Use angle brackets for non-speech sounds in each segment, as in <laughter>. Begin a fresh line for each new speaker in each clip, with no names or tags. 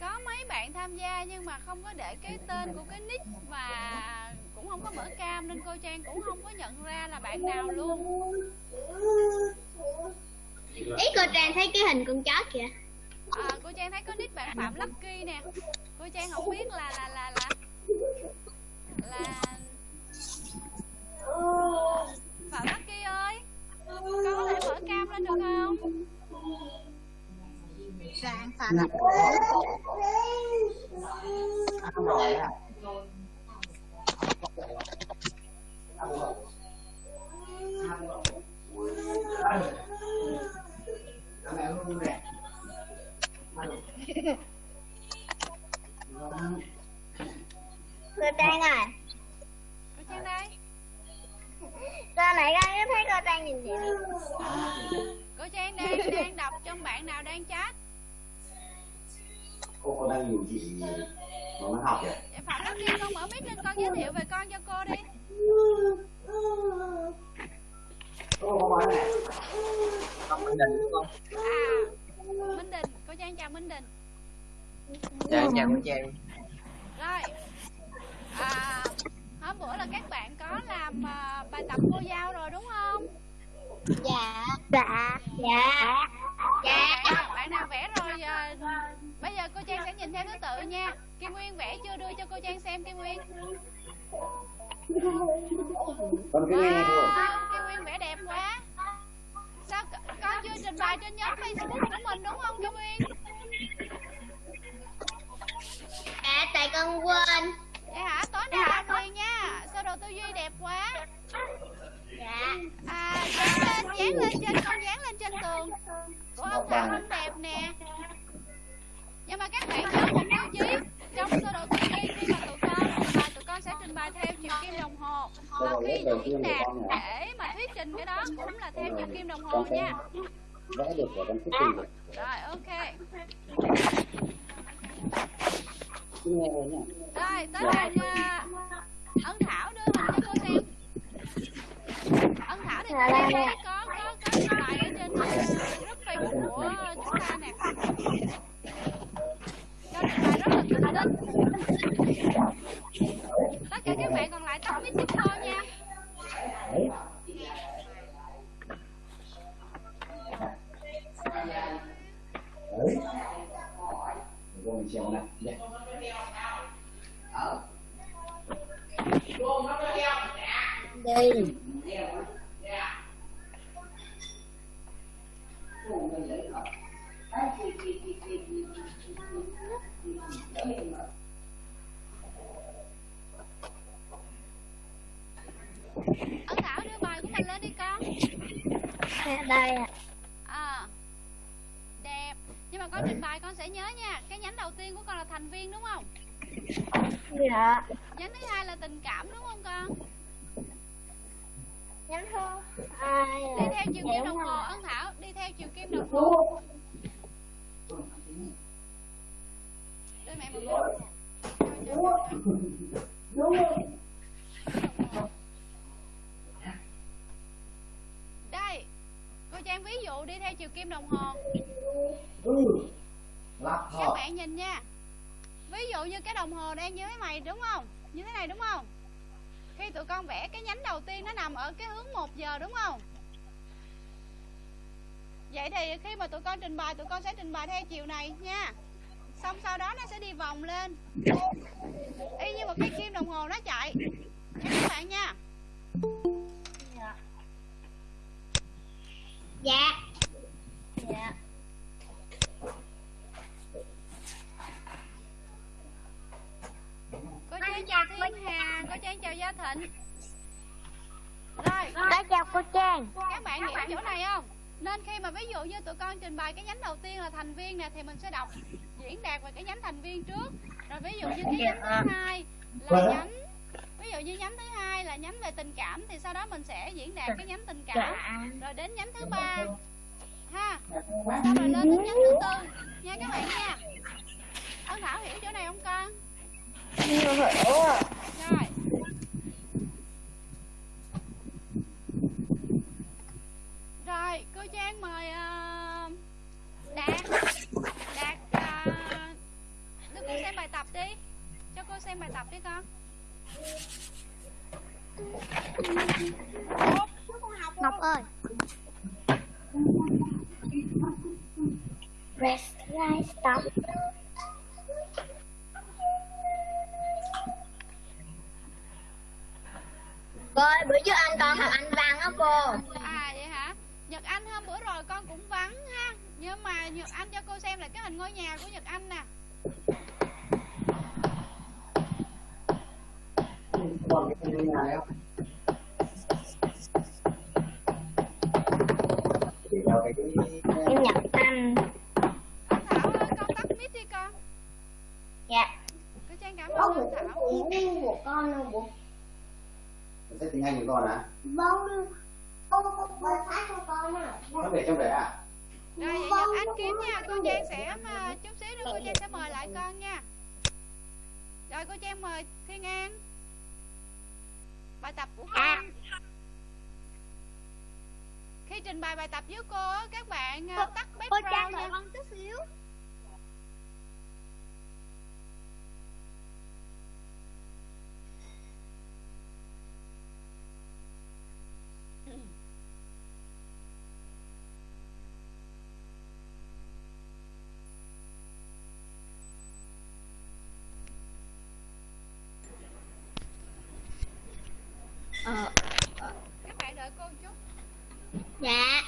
có mấy bạn tham gia nhưng mà không có để cái tên của cái nick và cũng không có mở cam nên cô Trang cũng không có nhận ra là bạn nào luôn.
Ý cô trang thấy cái hình con chó kìa.
À, cô Trang thấy có nick bạn Phạm Lucky nè. Cô Trang không biết là là là là là Phạm Lucky ơi có thể mở cam lên được không
Rạng Phạm.
Cô trang à.
Cô Trang đây.
Sao nãy con có thấy cô trang nhìn vậy
cô Trang đang đang đọc trong bạn nào đang chat
cô còn đang nhiều chị mà nó học vậy
Phạm Lucky con mở mic lên con giới thiệu về con cho cô đi.
Cô có nói này.
Không Minh đúng không?
à Minh Đình cô Trang chào Minh Đình.
Dạ chào cô Trang
rồi à, hôm bữa là các bạn có làm à, bài tập cô giao rồi đúng không?
Dạ dạ dạ dạ.
Bạn nào, vẽ rồi bây giờ cô Trang sẽ nhìn theo thứ tự nha. Kim Nguyên vẽ chưa đưa cho cô Trang xem Kim Nguyên? Wow, Kim Nguyên vẽ đẹp quá. Sao con chưa trình bày trên nhóm Facebook của mình đúng không Kim Nguyên?
À tại con quên.
Vậy hả? Tối nay làm liền nha. Sơ đồ tư duy đẹp quá?
Dạ.
À dán lên dán lên trên con dán lên trên tường của ông thảo không đẹp nè. Nhưng mà các bạn nhớ một tiêu chí trong sơ đồ tư duy khi mà tụi con trình bày tụi con sẽ trình bày theo chiều kim đồng hồ. Và khi diễn đạt để mà thuyết trình cái đó cũng là theo chiều kim đồng hồ nha.
Vẽ được rồi con thích tìm được.
Rồi ok. Rồi tới bạn à, ân thảo đưa hình cho cô xem. Ân thảo thì cô đang nhánh thứ hai là tình cảm đúng không con?
Nhắm thơ ai
đi theo chiều kim đồng hồ ân thảo đi theo chiều kim đồng hồ. Đưa mẹ một đây cô trang ví dụ đi theo chiều kim đồng hồ.
Ừ.
Các bạn nhìn nha. Ví dụ như cái đồng hồ đang như thế này đúng không như thế này đúng không? Khi tụi con vẽ cái nhánh đầu tiên nó nằm ở cái hướng 1 giờ đúng không? Vậy thì khi mà tụi con trình bày, tụi con sẽ trình bày theo chiều này nha. Xong sau đó nó sẽ đi vòng lên. Y như một cái kim đồng hồ nó chạy. Nha các bạn nha.
Dạ. Dạ.
Có trang chào thiên hà có trang chào gia thịnh. Rồi.
Có chào cô Trang.
Các bạn hiểu chỗ này không? Nên khi mà ví dụ như tụi con trình bày cái nhánh đầu tiên là thành viên nè thì mình sẽ đọc diễn đạt về cái nhánh thành viên trước. Rồi ví dụ như cái nhánh thứ hai là nhánh ví dụ như nhánh thứ hai là nhánh về tình cảm thì sau đó mình sẽ diễn đạt cái nhánh tình cảm. Rồi đến nhánh thứ ba. Ha. Sau rồi lên đến nhánh thứ tư. Nha các bạn nha. Ân thảo hiểu chỗ này không con rồi, cô Trang mời uh, Đạt. Đạt ờ, uh, Đưa cô xem bài tập đi. Cho cô xem bài tập đi con.
Ngọc ơi. Rest, rise, stop. Cô ơi, bữa trước anh con học anh văn á cô.
À vậy hả? Nhật anh hôm bữa rồi con cũng vắng ha. Nhưng mà nhật anh cho cô xem lại cái hình ngôi nhà của nhật anh nè.
Còn cái ngôi nhà không cái
Em Nhật Anh.
Thảo ơi con tắt mic đi con.
Dạ.
Cô trang cảm ơn con thảo.
Tiếng của con đâu bố
sách tiếng Anh của con à
Vâng Ông không có phát cho con à
nó để trong đấy à
rồi vậy nhật anh kiếm nha cô trang sẽ mà chút xíu nữa cô trang sẽ mời lại con nha. Rồi cô trang mời thiên an. Bài tập của con. Khi trình bày bài tập với cô á, các bạn à, tắt
Cô Trang
background
đợi
nha.
con chút xíu Ờ,
các bạn đợi cô một chút
dạ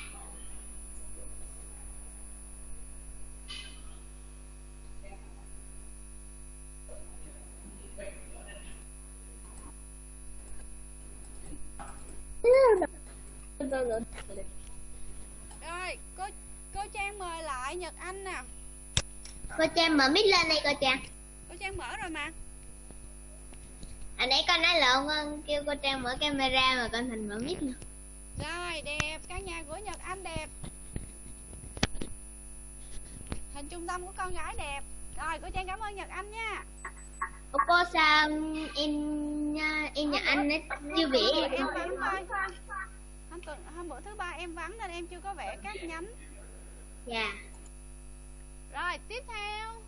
rồi cô cô trang mời lại nhật anh nè.
Cô Trang mở mic lên đây cô Trang.
Cô trang mở rồi mà.
Hồi nãy con nói lộn con kêu cô Trang mở camera mà con thành mở mic luôn
rồi đẹp. Căn nhà của nhật anh đẹp. Hình trung tâm của con gái đẹp. Rồi cô trang cảm ơn nhật anh nha.
Ủa cô sao em em nhà anh ấy chưa vẽ
em hôm tuần hôm bữa thứ ba em vắng nên em chưa có vẽ các nhánh.
Dạ.
Rồi tiếp theo.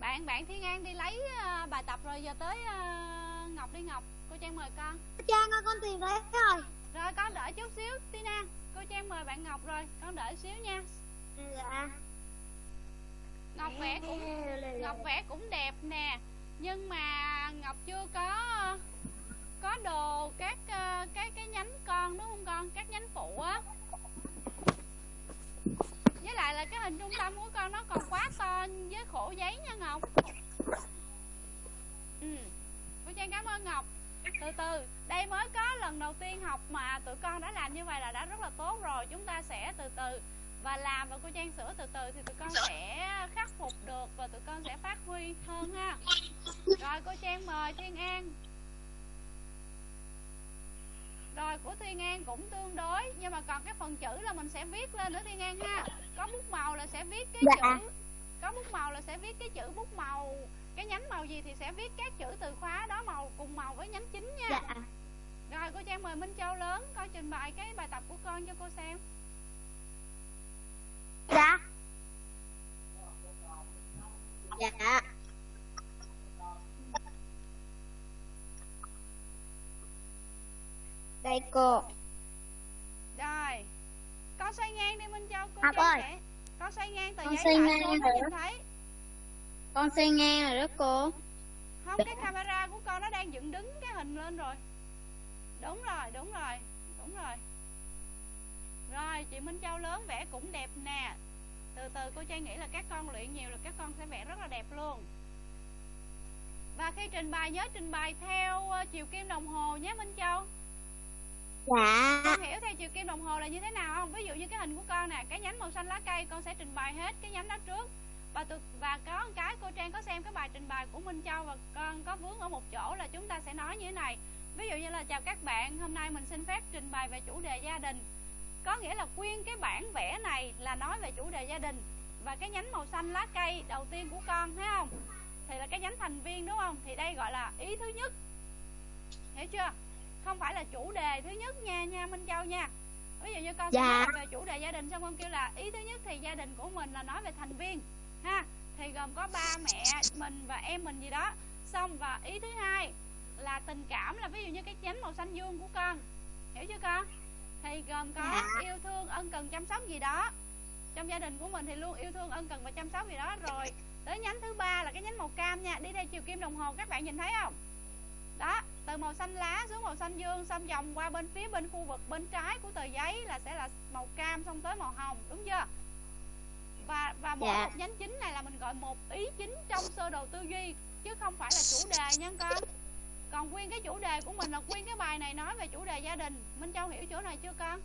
Bạn bạn thiên an đi lấy ờ, bài tập rồi giờ tới ờ, ngọc đi ngọc. Cô trang mời con.
Trang ơi con tìm thấy rồi.
Rồi con đợi chút xíu tina cô trang mời bạn ngọc rồi con đợi xíu nha.
Dạ.
Ngọc vẽ cũng ngọc vẽ cũng đẹp nè nhưng mà ngọc chưa có có đồ, các ờ, cái cái nhánh con, đúng không con? Các nhánh phụ á. Với lại là cái hình trung tâm của con nó còn quá to với khổ giấy nha ngọc. Ừ. Cô trang cảm ơn ngọc. Từ từ, đây mới có lần đầu tiên học mà tụi con đã làm như vậy là đã rất là tốt rồi. Chúng ta sẽ từ từ và làm và cô trang sửa từ từ thì tụi con sẽ khắc phục được và tụi con sẽ phát huy hơn ha. Rồi cô trang mời thiên an rồi của thiên an cũng tương đối nhưng mà còn cái phần chữ là mình sẽ viết lên nữa thiên an ha có bút màu là sẽ viết cái
Dạ.
chữ có bút màu là sẽ viết cái chữ bút màu. Cái nhánh màu gì thì sẽ viết các chữ từ khóa đó màu cùng màu với nhánh chính nha.
Dạ.
Rồi cô trang mời minh châu lớn coi trình bày cái bài tập của con cho cô xem.
Dạ. Dạ Đây cô.
Rồi. Con xoay ngang đi minh châu cô
Học
trang
ơi.
sẽ con xoay ngang tờ
Con
giấy
xoay
lại
ngang
cô nhìn thấy.
Con xây ngang rồi đó cô.
Không cái camera của con nó đang dựng đứng cái hình lên rồi. Đúng rồi đúng rồi đúng rồi. Rồi chị minh châu lớn vẽ cũng đẹp nè. Từ từ cô trang nghĩ là các con luyện nhiều là các con sẽ vẽ rất là đẹp luôn. Và khi trình bày nhớ trình bày theo ờ, chiều kim đồng hồ nhé minh châu
Dạ.
Con hiểu theo chiều kim đồng hồ là như thế nào không? Ví dụ như cái hình của con nè, cái nhánh màu xanh lá cây, con sẽ trình bày hết cái nhánh đó trước. Và từ và có một cái cô trang có xem cái bài trình bày của minh châu và con có vướng ở một chỗ là chúng ta sẽ nói như thế này. Ví dụ như là, chào các bạn, hôm nay mình xin phép trình bày về chủ đề gia đình. Có nghĩa là quyên cái bản vẽ này là nói về chủ đề gia đình. Và cái nhánh màu xanh lá cây đầu tiên của con, thấy không? Thì là cái nhánh thành viên, đúng không? Thì đây gọi là ý thứ nhất. Hiểu chưa? Không phải là chủ đề thứ nhất nha nha minh châu nha. Ví dụ như con sẽ
Dạ.
nói về chủ đề gia đình xong con kêu là ý thứ nhất thì gia đình của mình là nói về thành viên ha. Thì gồm có ba mẹ mình và em mình gì đó. Xong và ý thứ hai là tình cảm là ví dụ như cái nhánh màu xanh dương của con hiểu chưa con? Thì gồm có
Dạ.
yêu thương ân cần chăm sóc gì đó. Trong gia đình của mình thì luôn yêu thương ân cần và chăm sóc gì đó. Rồi tới nhánh thứ ba là cái nhánh màu cam nha. Đi theo chiều kim đồng hồ các bạn nhìn thấy không đó từ màu xanh lá xuống màu xanh dương xong vòng qua bên phía bên khu vực bên trái của tờ giấy là sẽ là màu cam xong tới màu hồng đúng chưa? Và và mỗi
Dạ.
một nhánh chính này là mình gọi một ý chính trong sơ đồ tư duy chứ không phải là chủ đề nha con. Còn nguyên cái chủ đề của mình là nguyên cái bài này nói về chủ đề gia đình. Minh châu hiểu chỗ này chưa con?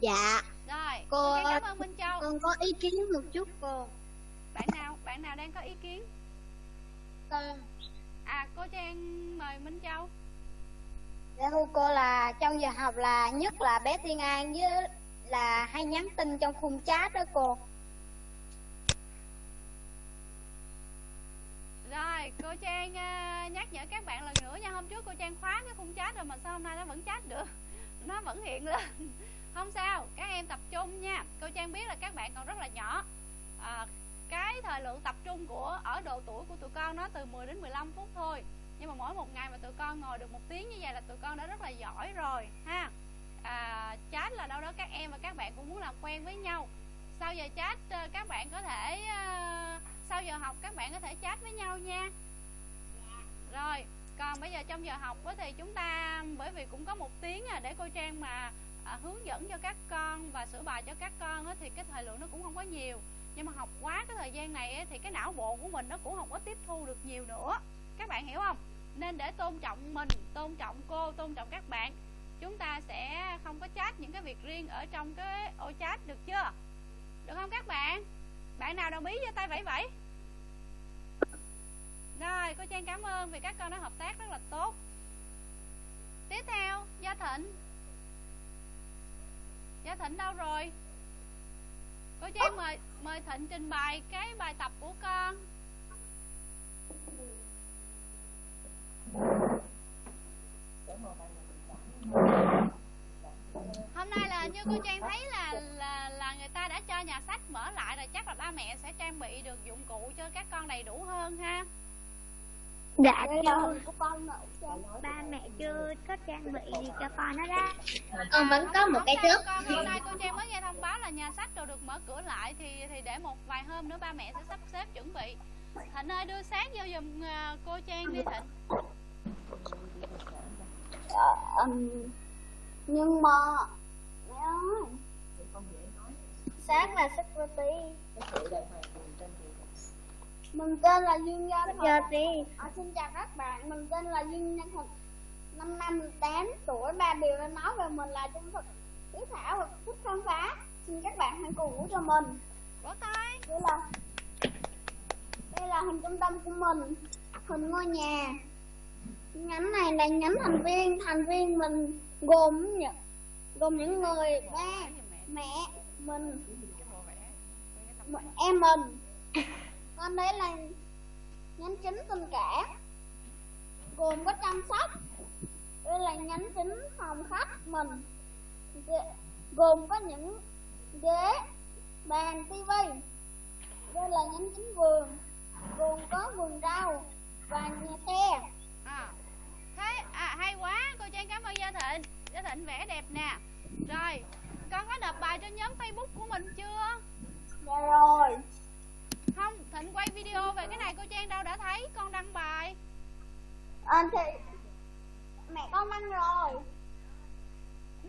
Dạ.
Rồi
Cô-
ok, cảm ơn minh châu.
con có ý kiến một chút cô.
Bạn nào bạn nào đang có ý kiến?
Con
à cô trang mời minh châu.
Dạ thưa cô là trong giờ học là nhất là bé Tiên An với là hay nhắn tin trong khung chat đó cô.
Rồi, cô Trang à, nhắc nhở các bạn lần nữa nha. Hôm trước cô Trang khóa cái khung chat rồi mà sao hôm nay nó vẫn chat được? <laughs> Nó vẫn hiện lên. <laughs> Không sao, các em tập trung nha. Cô Trang biết là các bạn còn rất là nhỏ. À, cái thời lượng tập trung của ở độ tuổi của tụi con nó từ 10 đến 15 phút thôi. Nhưng mà mỗi một ngày mà tụi con ngồi được một tiếng như vậy là tụi con đã rất là giỏi rồi ha. À, Chat là đâu đó các em và các bạn cũng muốn làm quen với nhau. Sau giờ chat ờ, các bạn có thể ờ, sau giờ học các bạn có thể chat với nhau nha. Rồi còn bây giờ trong giờ học thì chúng ta bởi vì cũng có một tiếng à để cô trang mà à, hướng dẫn cho các con và sửa bài cho các con thì cái thời lượng nó cũng không có nhiều nhưng mà học quá cái thời gian này thì cái não bộ của mình nó cũng không có tiếp thu được nhiều nữa. Các bạn hiểu không? Nên để tôn trọng mình, tôn trọng cô, tôn trọng các bạn, chúng ta sẽ không có chat những cái việc riêng ở trong cái ô chat được chưa? Được không các bạn? Bạn nào đồng ý giơ tay vẫy vẫy? Rồi, cô trang cảm ơn vì các con đã hợp tác rất là tốt. Tiếp theo, gia thịnh. Gia thịnh đâu rồi? Cô trang mời mời thịnh trình bày cái bài tập của con. Hôm nay là như cô trang thấy là là là người ta đã cho nhà sách mở lại rồi, chắc là ba mẹ sẽ trang bị được dụng cụ cho các con đầy đủ hơn ha.
Dạ chưa. Ba mẹ chưa có trang bị gì cho con hết á.
Con vẫn có một cái
Hôm nay-
trước.
con hôm nay cô trang mới nghe thông báo là nhà sách rồi được mở cửa lại thì thì để một vài hôm nữa ba mẹ sẽ sắp xếp chuẩn bị. Thịnh ơi đưa sáng vô giùm à, cô trang đi thịnh.
Nhưng mà mẹ ơi sáng là security mình tên là Dương Gia Security à, xin chào các bạn mình tên là Dương Nhân Thịnh năm năm 18 tuổi ba điều đã nói về mình là trung thực hiếu thảo và thích khám phá. Xin các bạn hãy cổ vũ cho mình.
Vỗ tay.
Đây là đây là hình trung tâm của mình hình ngôi nhà. Nhánh này là nhánh thành viên thành viên mình gồm những gồm những người ba mẹ mình em mình con đấy là nhánh chính tình cảm gồm có chăm sóc đây là nhánh chính phòng khách mình gồm có những ghế bàn tivi đây là nhánh chính vườn gồm có vườn rau và nhà xe
à thế à hay quá cô trang cảm ơn gia thịnh. Gia thịnh vẽ đẹp nè. Rồi con có nộp bài trên nhóm facebook của mình chưa?
Dạ rồi
không? Thịnh quay video về cái này cô trang đâu đã thấy con đăng bài.
Anh thì mẹ con ăn rồi.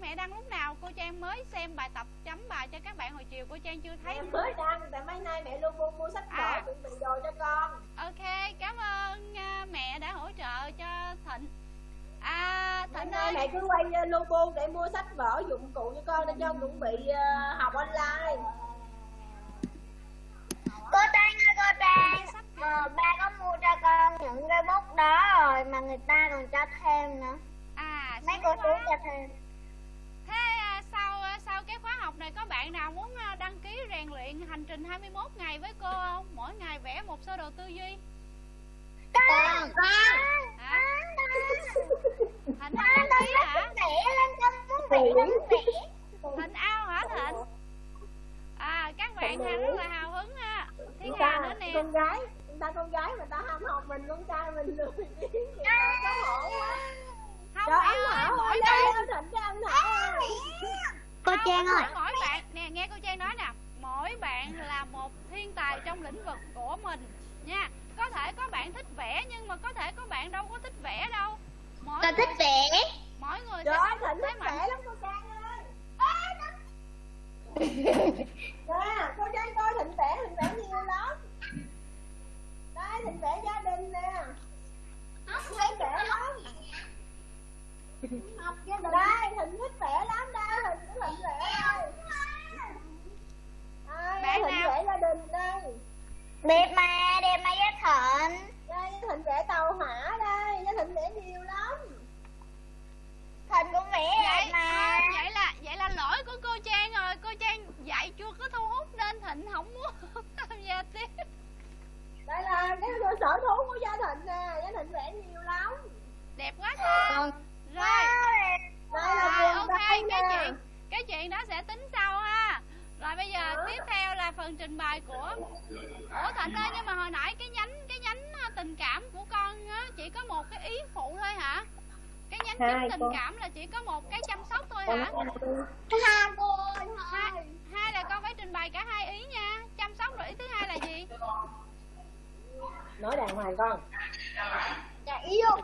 Mẹ đăng lúc nào cô trang mới xem bài tập chấm bài cho các bạn hồi chiều cô trang chưa thấy.
Em mới đăng tại mấy nay mẹ luôn mua mua sách vở
À.
chuẩn bị đồ cho con.
Ok cảm ơn à, mẹ đã hỗ trợ cho thịnh. À thịnh ơi.
mẹ cứ quay uh, logo để mua sách vở dụng cụ cho con để cho chuẩn bị ờ, học online
Cô Trang ơi cô Trang. Ờ, Ba có mua cho con những cái bút đó rồi Mà người ta còn cho thêm nữa.
À
Mấy cô chú cho thêm.
Thế à, sau à, sau cái khóa học này có bạn nào muốn à, đăng ký rèn luyện hành trình 21 ngày với cô không? Mỗi ngày vẽ một sơ đồ tư duy.
Con Con
hả? thịnh không đăng ký hả?
Vẽ lên con muốn vẽ lên vẽ.
Thịnh ao hả thịnh? À các bạn ha rất là hào hứng ha thiên hà nữa nè?
con gái con ta con gái mà ta ham học mình con trai mình lười biếng thì ta có hổ quá.
Không
trời
mẹ
anh
ơi mỗi bạn.
thịnh cho anh thảo ơi
Cô Trang ơi.
mỗi, bạn. Nè nghe cô Trang nói nè. Mỗi bạn là một thiên tài trong lĩnh vực của mình nha. Có thể có bạn thích vẽ nhưng mà có thể có bạn đâu có thích vẽ đâu. Mỗi
Con thích
người,
vẽ.
mỗi người
trời
sẽ
ơi
có
thích
mạnh.
vẽ lắm cô trang ơi <laughs> nè cô trang coi thịnh vẽ thịnh vẽ nhiều lắm. Đây thịnh vẽ gia đình nè. Thịnh vẽ lắm. đây thịnh thích vẽ lắm đây thịnh của thịnh vẽ đây. Đây thịnh vẽ gia đình đây.
Đẹp mà đẹp mà với thịnh
đây thịnh vẽ tàu hỏa đây với thịnh vẽ nhiều lắm
cũng vẽ đẹp
vậy
mà.
à, vậy là vậy là lỗi của cô Trang rồi. Cô Trang dạy chưa có thu hút nên Thịnh không muốn <laughs> tham gia tiếp.
Đây là cái sở thú của gia thịnh nè gia thịnh vẽ nhiều lắm.
Đẹp quá
Con
rồi.
Đây là
rồi ok cái
nè.
chuyện cái chuyện đó sẽ tính sau ha. Rồi bây giờ tiếp theo là phần trình bày của ủa Thịnh ơi nhưng mà hồi nãy cái nhánh cái nhánh tình cảm của con á chỉ có một cái ý phụ thôi hả cái nhánh
Hai
chính tình
con.
cảm là chỉ có một cái chăm sóc thôi hả?
Hai cô
hai, hai là con phải trình bày cả hai ý nha. Chăm sóc rồi ý thứ hai là gì?
Nói đàng hoàng con.
Dạ yêu.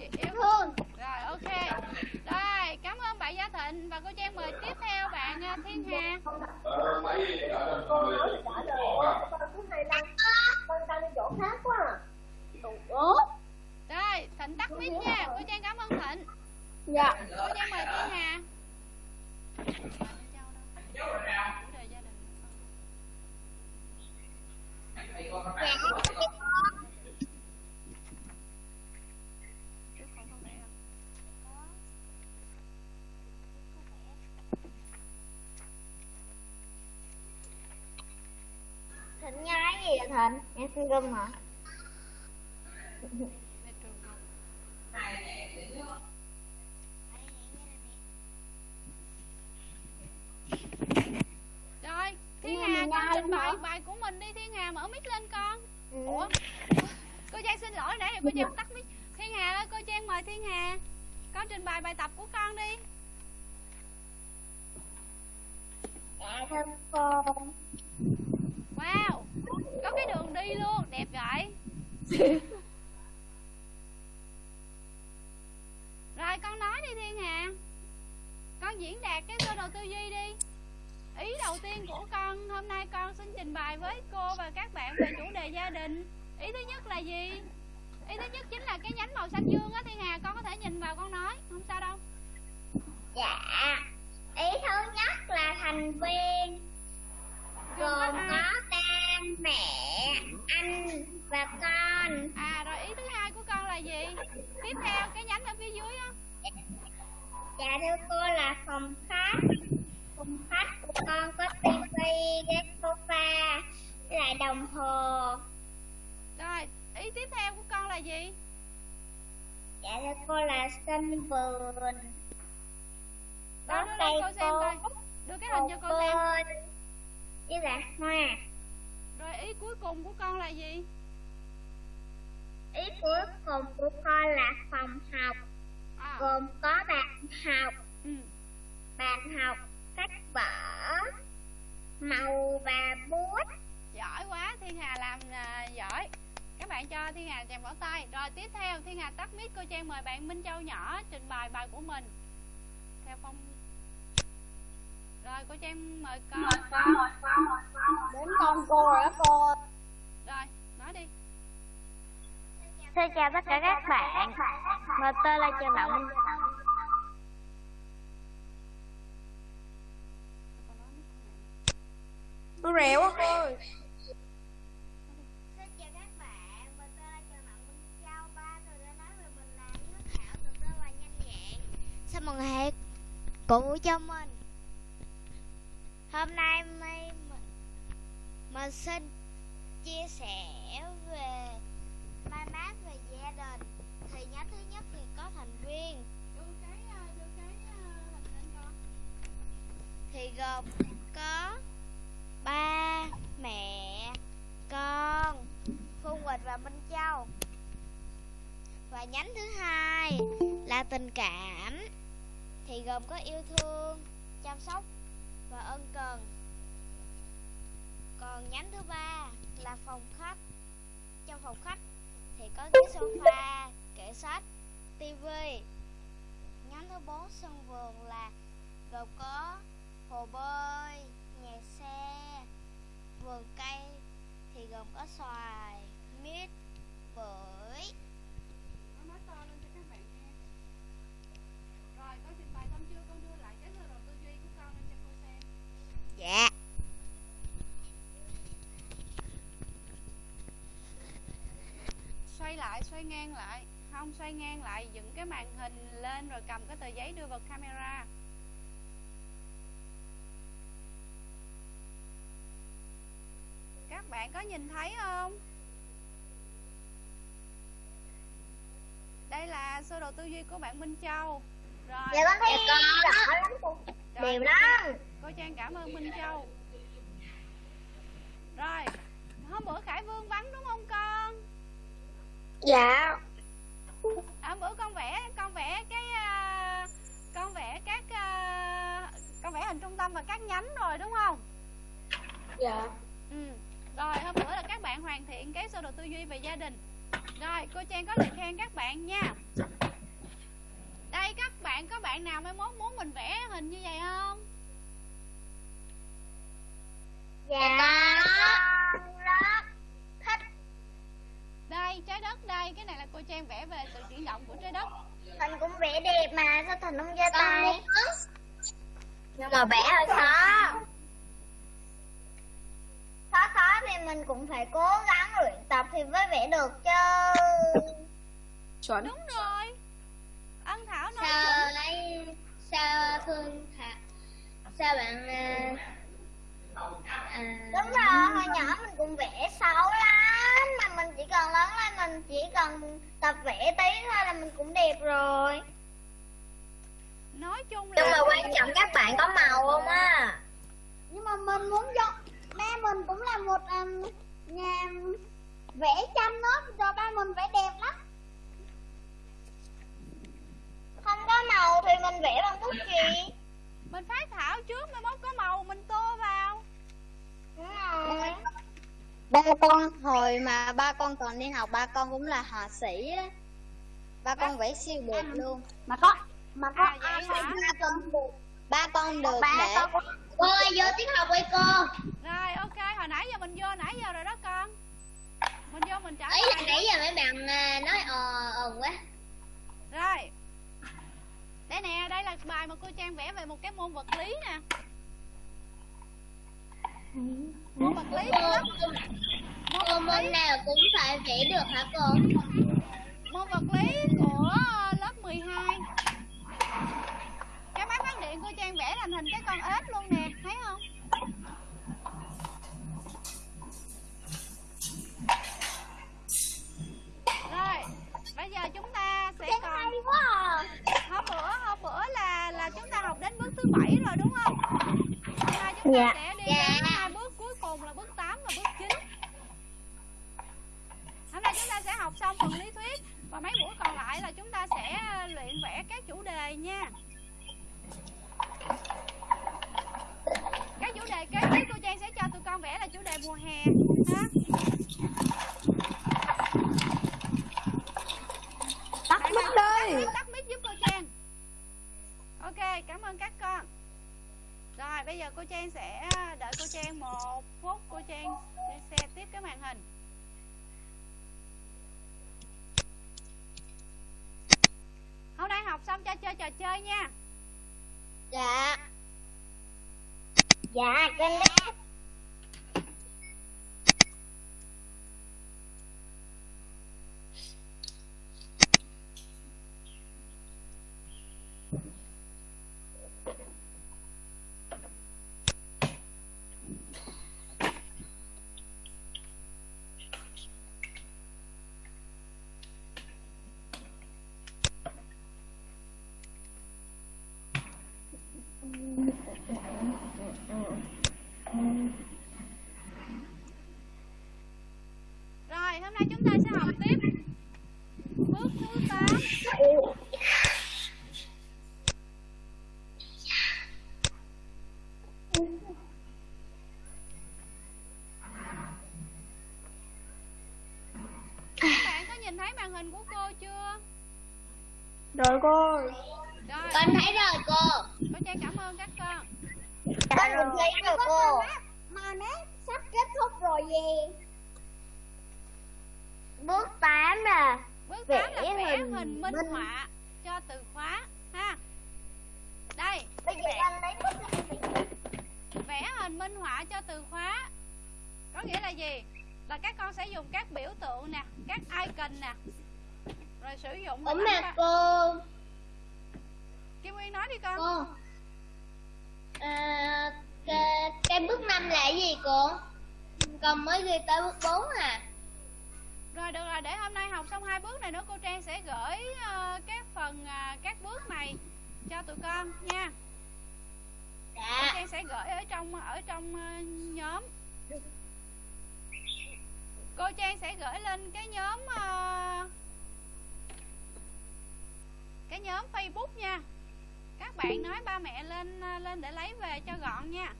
Chị yêu
thương.
Rồi ok. Rồi cảm ơn bạn Gia Thịnh và cô Trang mời tiếp theo bạn à, Thiên Hà.
Con nói trả lời con cứ hay lăng con đang đi chỗ khác quá à.
Ủa
Thịnh tắt mic nha. Cô Trang cảm ơn Thịnh.
Dạ.
Cô Trang mời Thiên Hà
thịnh nhái gì vậy thịnh? Nghe xin gum hả
Về trường học. Rồi, Thiên Hà con trình bày bài của mình đi Thiên Hà mở mic lên con.
Ừ.
Ủa? Cô Trang xin lỗi nãy cô Trang tắt mic. Thiên Hà ơi, cô Trang mời Thiên Hà. Con trình bày bài tập của con đi.
dạ thưa cô
Wow, có cái đường đi luôn, đẹp vậy. <laughs> Rồi con nói đi Thiên Hà. Con diễn đạt cái sơ đồ tư duy đi. Ý đầu tiên của con hôm nay con xin trình bày với cô và các bạn về chủ đề gia đình. Ý thứ nhất là gì? Ý thứ nhất chính là cái nhánh màu xanh dương á Thiên Hà, con có thể nhìn vào con nói, không sao đâu.
dạ ý thứ nhất là thành viên gồm có ba mẹ anh và con
À rồi ý thứ hai của con là gì? Tiếp theo cái nhánh ở phía dưới á.
dạ thưa cô là phòng khách phòng khách của con có tivi ghế sofa lại đồng hồ
Rồi, ý tiếp theo của con là gì?
dạ thưa cô là sân vườn
Đâu
có
đưa
cây
cô xem coi. Đưa cái hình cho cô xem.
với là hoa
Rồi ý cuối cùng của con là gì?
ý cuối cùng của con là phòng học
À,
gồm có bàn học
ừ.
bàn học sách vở màu và bút
Giỏi quá, Thiên Hà làm à, giỏi. Các bạn cho Thiên Hà chàng vỗ tay. Rồi tiếp theo Thiên Hà tắt mic cô Trang mời bạn Minh Châu nhỏ trình bày bài của mình. Theo phong Rồi cô Trang mời con.
Đến con cô rồi đó cô
Rồi, nói đi.
Xin chào tất cả các bạn Mình tên là Trần Minh
tôi rẹo quá cô ơi
Xin chào các bạn Mình tên là Trần Đặng Minh Châu Ba tôi đã nói về mình là nước thảo từ rất là nhanh nhẹn. Xin mừng hãy cụ cho mình. Hôm nay mình, mình xin chia sẻ về mai mát về gia đình. Thì nhóm thứ nhất thì có thành viên. Thì gồm có ba mẹ con cô Minh Châu. Và nhánh thứ hai là tình cảm thì gồm có yêu thương, chăm sóc và ân cần. Còn nhánh thứ ba là phòng khách. Trong phòng khách thì có ghế sofa, kệ sách, tivi. Nhánh thứ bốn sân vườn là gồm có hồ bơi, nhà xe, vườn cây thì gồm có xoài, mít, bưởi.
Nó nói to lên cho các bạn nghe. Rồi, con trình bày xong chưa? Con đưa lại cái sơ đồ tư duy của con lên cho cô xem.
Dạ.
Xoay lại, xoay ngang lại. Không, xoay ngang lại, dựng cái màn hình lên rồi cầm cái tờ giấy đưa vào camera. Các bạn có nhìn thấy không? Đây là sơ đồ tư duy của bạn Minh Châu. Rồi.
Dạ con thấy rõ lắm cô.
Rồi,
Đều
cô
lắm.
Trang- Cô Trang cảm ơn Minh Châu Rồi Hôm bữa Khải Vương vắng đúng không con
Dạ.
Hôm bữa con vẽ Con vẽ cái à, Con vẽ các à, Con vẽ hình trung tâm và các nhánh rồi đúng không
Dạ.
Ừ Rồi hôm bữa là các bạn hoàn thiện cái sơ đồ tư duy về gia đình. Rồi cô Trang có lời khen các bạn nha. Đây các bạn có bạn nào mai mốt muốn mình vẽ hình như vậy không?
Dạ. Con rất thích
Đây trái đất đây. Cái này là cô Trang vẽ về sự chuyển động của trái đất.
Thành cũng vẽ đẹp mà sao Thành không ra tay? Nhưng mà vẽ hơi Khó khó thì mình cũng phải cố gắng luyện tập thì mới vẽ được chứ. <laughs>
Chuẩn.
Đúng rồi. Ân Thảo nói
Sao
chuẩn.
lấy Sao Phương Thà Sao bạn à, à... Đúng rồi, hồi nhỏ mình cũng vẽ xấu lắm Mà mình chỉ cần lớn lên mình chỉ cần tập vẽ tí thôi là mình cũng đẹp rồi.
Nói chung
Nhưng
là
mà quan trọng các bạn có màu không á? Nhưng mà mình muốn cho Ba mình cũng là một um, nhà vẽ tranh đó Rồi ba mình vẽ đẹp lắm. Không có màu thì mình vẽ bằng bút chì.
Mình phát thảo trước Mai mốt có màu mình tô vào.
Đúng rồi.
Ba con hồi mà ba con còn đi học ba con cũng là họa sĩ á ba con vẽ siêu đẹp luôn.
Mà có Mà có
À,
ai ba con được
ba con được
Ba
để
con Cô ơi vô tiết học với cô.
Rồi ok Hồi nãy giờ mình vô nãy giờ rồi đó con. Mình vô mình trả
Ý là nãy giờ mấy bạn à, nói ờ ờ quá.
Rồi. Đây nè Đây là bài mà cô Trang vẽ về một cái môn vật lý nè. Môn vật lý của lớp
Cô môn nào cũng phải vẽ được hả cô?
Môn vật lý của lớp 12 Điện cô Trang vẽ thành hình cái con ếch luôn nè Thấy không Rồi Bây giờ chúng ta sẽ còn
Hay quá à.
hôm bữa hôm bữa là là chúng ta học đến bước thứ bảy rồi đúng không? Hôm nay chúng ta
Dạ.
sẽ đi
Dạ.
đến hai bước cuối cùng là bước 8 và bước 9 Hôm nay chúng ta sẽ học xong phần lý thuyết và mấy buổi còn lại là chúng ta sẽ luyện vẽ các chủ đề nha. Chủ đề kế tiếp cô Trang sẽ cho tụi con vẽ là chủ đề mùa hè. Ha.
tắt
nào?
đây
tắt mic, mic giúp cô Trang. Ok cảm ơn các con. Rồi bây giờ cô Trang sẽ đợi cô Trang một phút. Cô Trang sẽ xe tiếp cái màn hình. Hôm nay học xong cho chơi trò chơi nha.
Dạ
Dạ, kênh đó.
Nay chúng ta sẽ học tiếp bước thứ 8 các bạn có nhìn thấy màn hình của cô chưa
Rồi cô.
rồi
Con thấy rồi cô.
cô trang cảm ơn các con
Con cũng thấy rồi cô.
Mà nét sắp kết thúc rồi gì?
Bước 8 là
bước
Vẽ
8 là vẽ
hình
hình minh
minh.
họa cho từ khóa ha. Đây
Bây giờ con lấy bút lên.
vẽ hình minh họa cho từ khóa. Có nghĩa là gì? Là các con sẽ dùng các biểu tượng nè các icon nè rồi sử dụng
Ủa mà cô
Kim Nguyên nói đi con.
Cô. À, cái, cái bước 5 là cái gì cô? Con mới ghi tới bước 4 à
rồi được rồi để hôm nay học xong hai bước này nữa cô Trang sẽ gửi ờ, các phần à, các bước này cho tụi con nha. Cô
Dạ
Trang sẽ gửi ở trong ở trong ờ, nhóm. Cô Trang sẽ gửi lên cái nhóm ờ, cái nhóm Facebook nha. Các bạn nói ba mẹ lên lên để lấy về cho gọn nha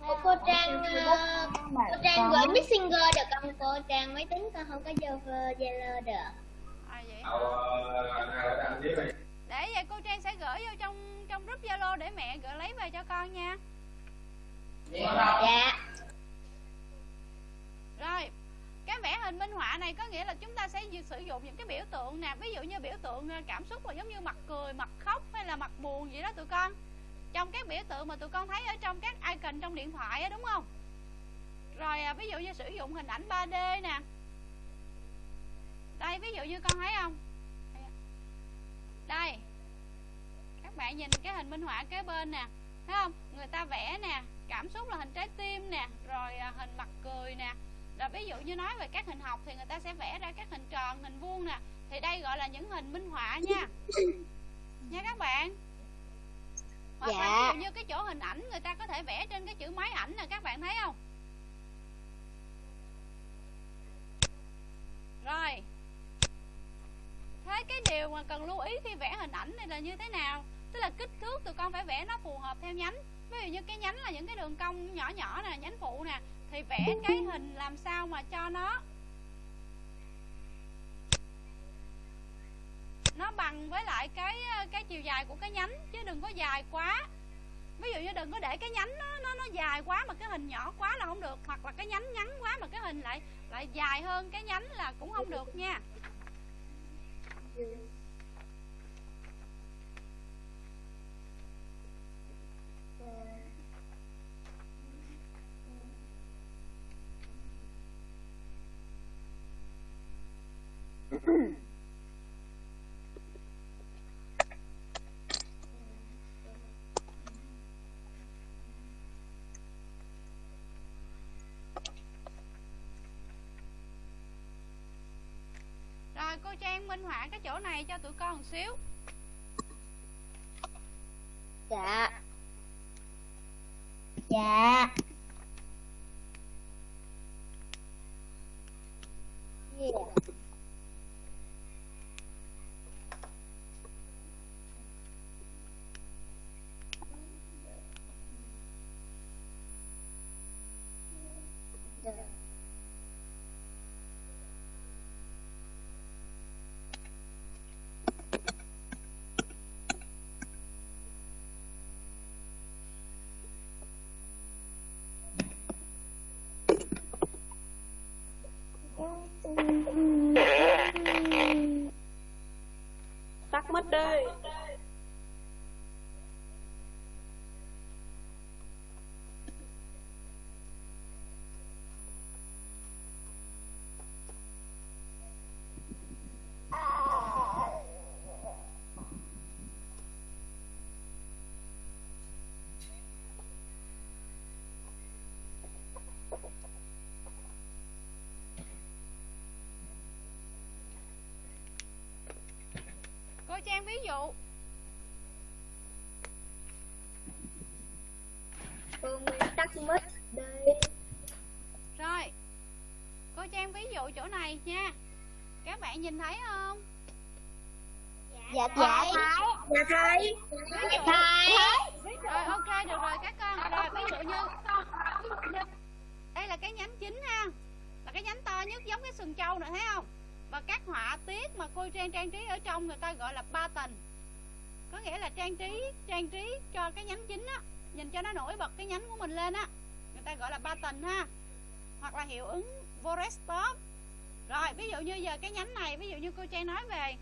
Ủa, cô Trang ờ, cô Trang gửi Messenger được không? Cô? Trang máy tính con không có vô Zalo được.
À, vậy hả? để vậy cô Trang sẽ gửi vô trong trong group Zalo để mẹ gửi lấy về cho con nha.
Dạ.
Rồi, cái vẽ hình minh họa này có nghĩa là chúng ta sẽ sử dụng những cái biểu tượng nè. Ví dụ như biểu tượng ờ, cảm xúc là giống như mặt cười, mặt khóc hay là mặt buồn vậy đó tụi con trong các biểu tượng mà tụi con thấy ở trong các icon trong điện thoại á đúng không? Rồi à, ví dụ như sử dụng hình ảnh 3D nè. Đây ví dụ như con thấy không? Đây. Các bạn nhìn cái hình minh họa kế bên nè. Thấy không? Người ta vẽ nè Cảm xúc là hình trái tim nè Rồi à, hình mặt cười nè. Rồi ví dụ như nói về các hình học thì người ta sẽ vẽ ra các hình tròn, hình vuông nè. Thì đây gọi là những hình minh họa nha. Nha các bạn. Hoặc là
Dạ.
dụ như cái chỗ hình ảnh người ta có thể vẽ trên cái chữ máy ảnh nè các bạn thấy không? Rồi. Thế cái điều mà cần lưu ý khi vẽ hình ảnh này là như thế nào? Tức là kích thước tụi con phải vẽ nó phù hợp theo nhánh. Ví dụ như cái nhánh là những cái đường cong nhỏ nhỏ nè, nhánh phụ nè Thì vẽ cái hình làm sao mà cho nó Nó bằng với lại cái ờ, cái chiều dài của cái nhánh Chứ đừng có dài quá. Ví dụ như đừng có để cái nhánh nó, nó, nó dài quá mà cái hình nhỏ quá là không được Hoặc là cái nhánh ngắn quá mà cái hình lại lại dài hơn cái nhánh là cũng không được nha. Ừ. Rồi cô Trang minh họa cái chỗ này cho tụi con một xíu.
Dạ. Dạ Yeah
tắt mất đi
Cô Trang ví dụ.
Cô Nguyên tắt mất đi
Rồi Cô trang ví dụ chỗ này nha. Các bạn nhìn thấy không?
Dạ
dạ.
Thấy.
Dạ thấy.
Dụ.
Thấy.
Rồi ok được rồi các con. Rồi ví dụ như đây là cái nhánh chính ha. Là cái nhánh to nhất giống cái sừng trâu này thấy không và các họa tiết mà cô trang trang trí ở trong người ta gọi là ba tầng. Có nghĩa là trang trí trang trí cho cái nhánh chính á, nhìn cho nó nổi bật cái nhánh của mình lên á. Người ta gọi là ba tầng ha. Hoặc là hiệu ứng Forestop rồi, ví dụ như giờ cái nhánh này, ví dụ như cô trang nói về.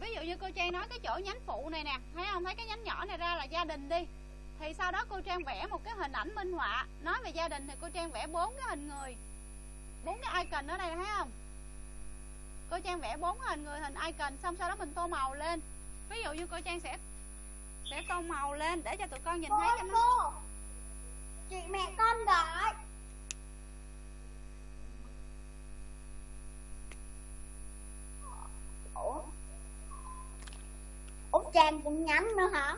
Ví dụ như cô trang nói cái chỗ nhánh phụ này nè, thấy không? Thấy cái nhánh nhỏ này ra là gia đình đi. Thì sau đó cô trang vẽ một cái hình ảnh minh họa. Nói về gia đình thì cô trang vẽ bốn cái hình người bốn cái icon ở đây, thấy không? Cô trang vẽ bốn hình, người hình icon, xong sau đó mình tô màu lên. Ví dụ như cô trang sẽ sẽ tô màu lên để cho tụi con nhìn
cô
thấy cho nó
cô chị mẹ con gọi. Ủa? Út trang cũng nhắn nữa hả?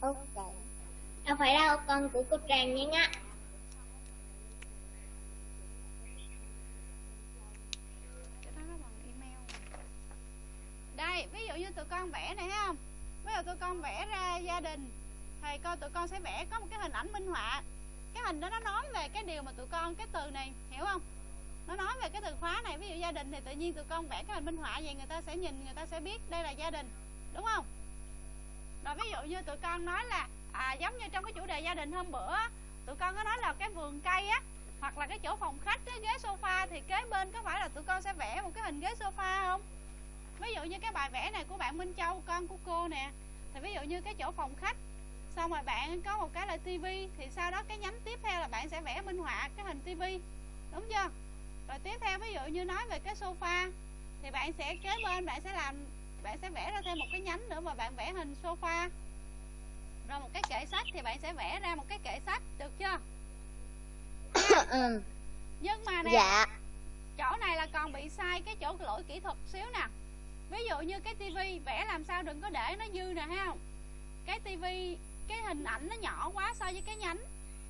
Ok.
Đâu phải đâu con của cô trang
bằng email. đây ví dụ như tụi con vẽ này thấy không? Ví dụ tụi con vẽ ra gia đình thì coi tụi con sẽ vẽ có một cái hình ảnh minh họa. Cái hình đó nó nói về cái điều mà tụi con cái từ này hiểu không? Nó nói về cái từ khóa này ví dụ gia đình thì tự nhiên tụi con vẽ cái hình minh họa vậy người ta sẽ nhìn người ta sẽ biết đây là gia đình đúng không rồi ví dụ như tụi con nói là à, giống như trong cái chủ đề gia đình hôm bữa tụi con có nói là cái vườn cây á hoặc là cái chỗ phòng khách cái ghế sofa thì kế bên có phải là tụi con sẽ vẽ một cái hình ghế sofa không? Ví dụ như cái bài vẽ này của bạn Minh Châu con của cô nè. Thì ví dụ như cái chỗ phòng khách xong rồi bạn có một cái là tivi thì sau đó cái nhánh tiếp theo là bạn sẽ vẽ minh họa cái hình tivi đúng chưa? Rồi tiếp theo ví dụ như nói về cái sofa thì bạn sẽ kế bên bạn sẽ làm bạn sẽ vẽ ra thêm một cái nhánh nữa mà bạn vẽ hình sofa. Rồi một cái kệ sách thì bạn sẽ vẽ ra một cái kệ sách được chưa? <coughs>
Ừ.
nhưng mà nè
dạ.
chỗ này là còn bị sai cái chỗ lỗi kỹ thuật xíu nè. Ví dụ như cái tivi vẽ làm sao đừng có để nó dư nè không? Cái tivi cái hình ảnh nó nhỏ quá so với cái nhánh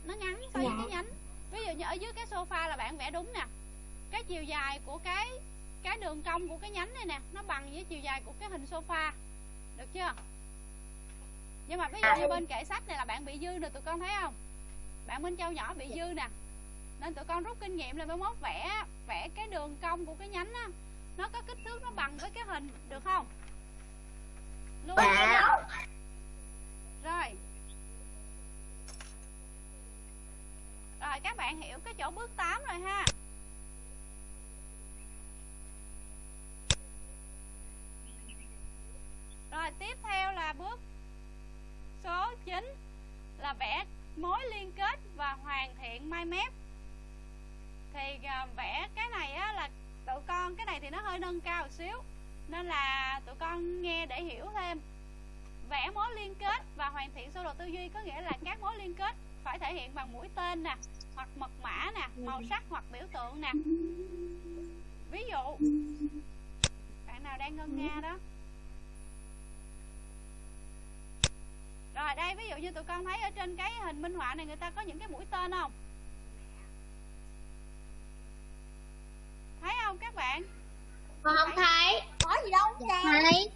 nó ngắn so với cái nhánh. Ví dụ như ở dưới cái sofa là bạn vẽ đúng nè. Cái chiều dài của cái cái đường cong của cái nhánh này nè nó bằng với chiều dài của cái hình sofa. Được chưa? Nhưng mà ví dụ như bên kệ sách này là bạn bị dư nè tụi con thấy không? Bạn Minh Châu nhỏ bị dư nè. Nên tụi con rút kinh nghiệm là mới mốt vẽ vẽ cái đường cong của cái nhánh á nó có kích thước nó bằng với cái hình được không? Luôn rồi. Rồi các bạn hiểu cái chỗ bước 8 rồi ha rồi tiếp theo là bước số 9 là vẽ mối liên kết và hiện mai mép thì à, vẽ cái này á là tụi con, cái này thì nó hơi nâng cao một xíu, nên là tụi con nghe để hiểu thêm. Vẽ mối liên kết và hoàn thiện sơ đồ tư duy có nghĩa là các mối liên kết phải thể hiện bằng mũi tên nè, hoặc mật mã nè, màu sắc hoặc biểu tượng nè. Ví dụ, bạn nào đang ngân nga đó. Rồi đây, ví dụ như tụi con thấy ở trên cái hình minh họa này người ta có những cái mũi tên không thấy không các bạn?
Con không thấy. có gì đâu
dạ
trang
thấy.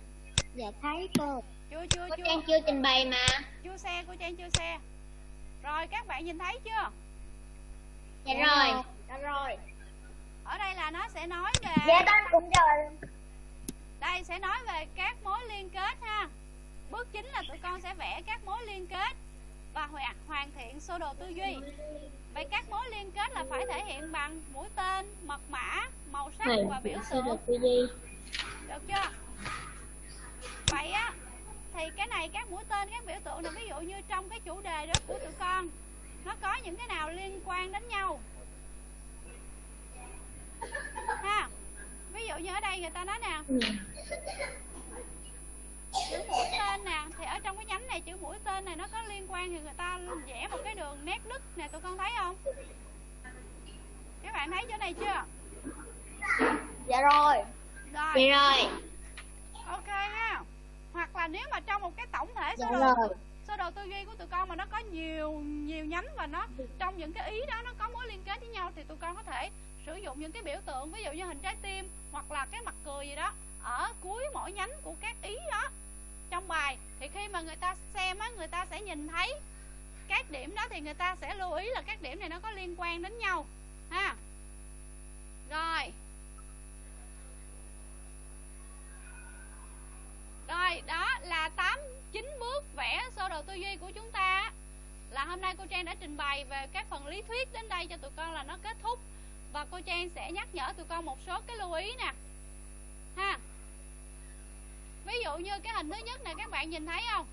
Dạ thấy cô.
Chưa chưa
cô
chưa.
Trang chưa trình bày mà.
Chưa xe cô trang chưa xe. Rồi các bạn nhìn thấy chưa?
Dạ rồi. Dạ rồi.
Ở đây là nó sẽ nói về
dạ con cũng rồi.
Đây sẽ nói về các mối liên kết ha. Bước chính là tụi con sẽ vẽ các mối liên kết và hoàn hoàn thiện sơ đồ tư duy vậy các mối liên kết là phải thể hiện bằng mũi tên mật mã màu sắc và biểu tượng.
tư duy
được chưa? Vậy á thì cái này các mũi tên các biểu tượng này ví dụ như trong cái chủ đề đó của tụi con nó có những cái nào liên quan đến nhau? Ha ví dụ như ở đây người ta nói nè chữ mũi tên nè thì ở trong cái nhánh này chữ mũi tên này nó có liên quan thì người ta vẽ một cái đường nét đứt nè tụi con thấy không? Các bạn thấy chỗ này chưa?
Dạ rồi.
Rồi.
Dạ rồi
ok ha. Hoặc là nếu mà trong một cái tổng thể
dạ
sơ đồ
rồi.
sơ đồ tư duy của tụi con mà nó có nhiều nhiều nhánh và nó trong những cái ý đó nó có mối liên kết với nhau thì tụi con có thể sử dụng những cái biểu tượng ví dụ như hình trái tim hoặc là cái mặt cười gì đó ở cuối mỗi nhánh của các ý đó. Trong bài, thì khi mà người ta xem á, người ta sẽ nhìn thấy các điểm đó thì người ta sẽ lưu ý là các điểm này nó có liên quan đến nhau, ha. Rồi. Rồi, đó là 8 9 bước vẽ sơ đồ tư duy của chúng ta là hôm nay cô Trang đã trình bày về các phần lý thuyết đến đây cho tụi con là nó kết thúc. Và cô Trang sẽ nhắc nhở tụi con một số cái lưu ý nè ha ví dụ như cái hình thứ nhất này các bạn nhìn thấy không?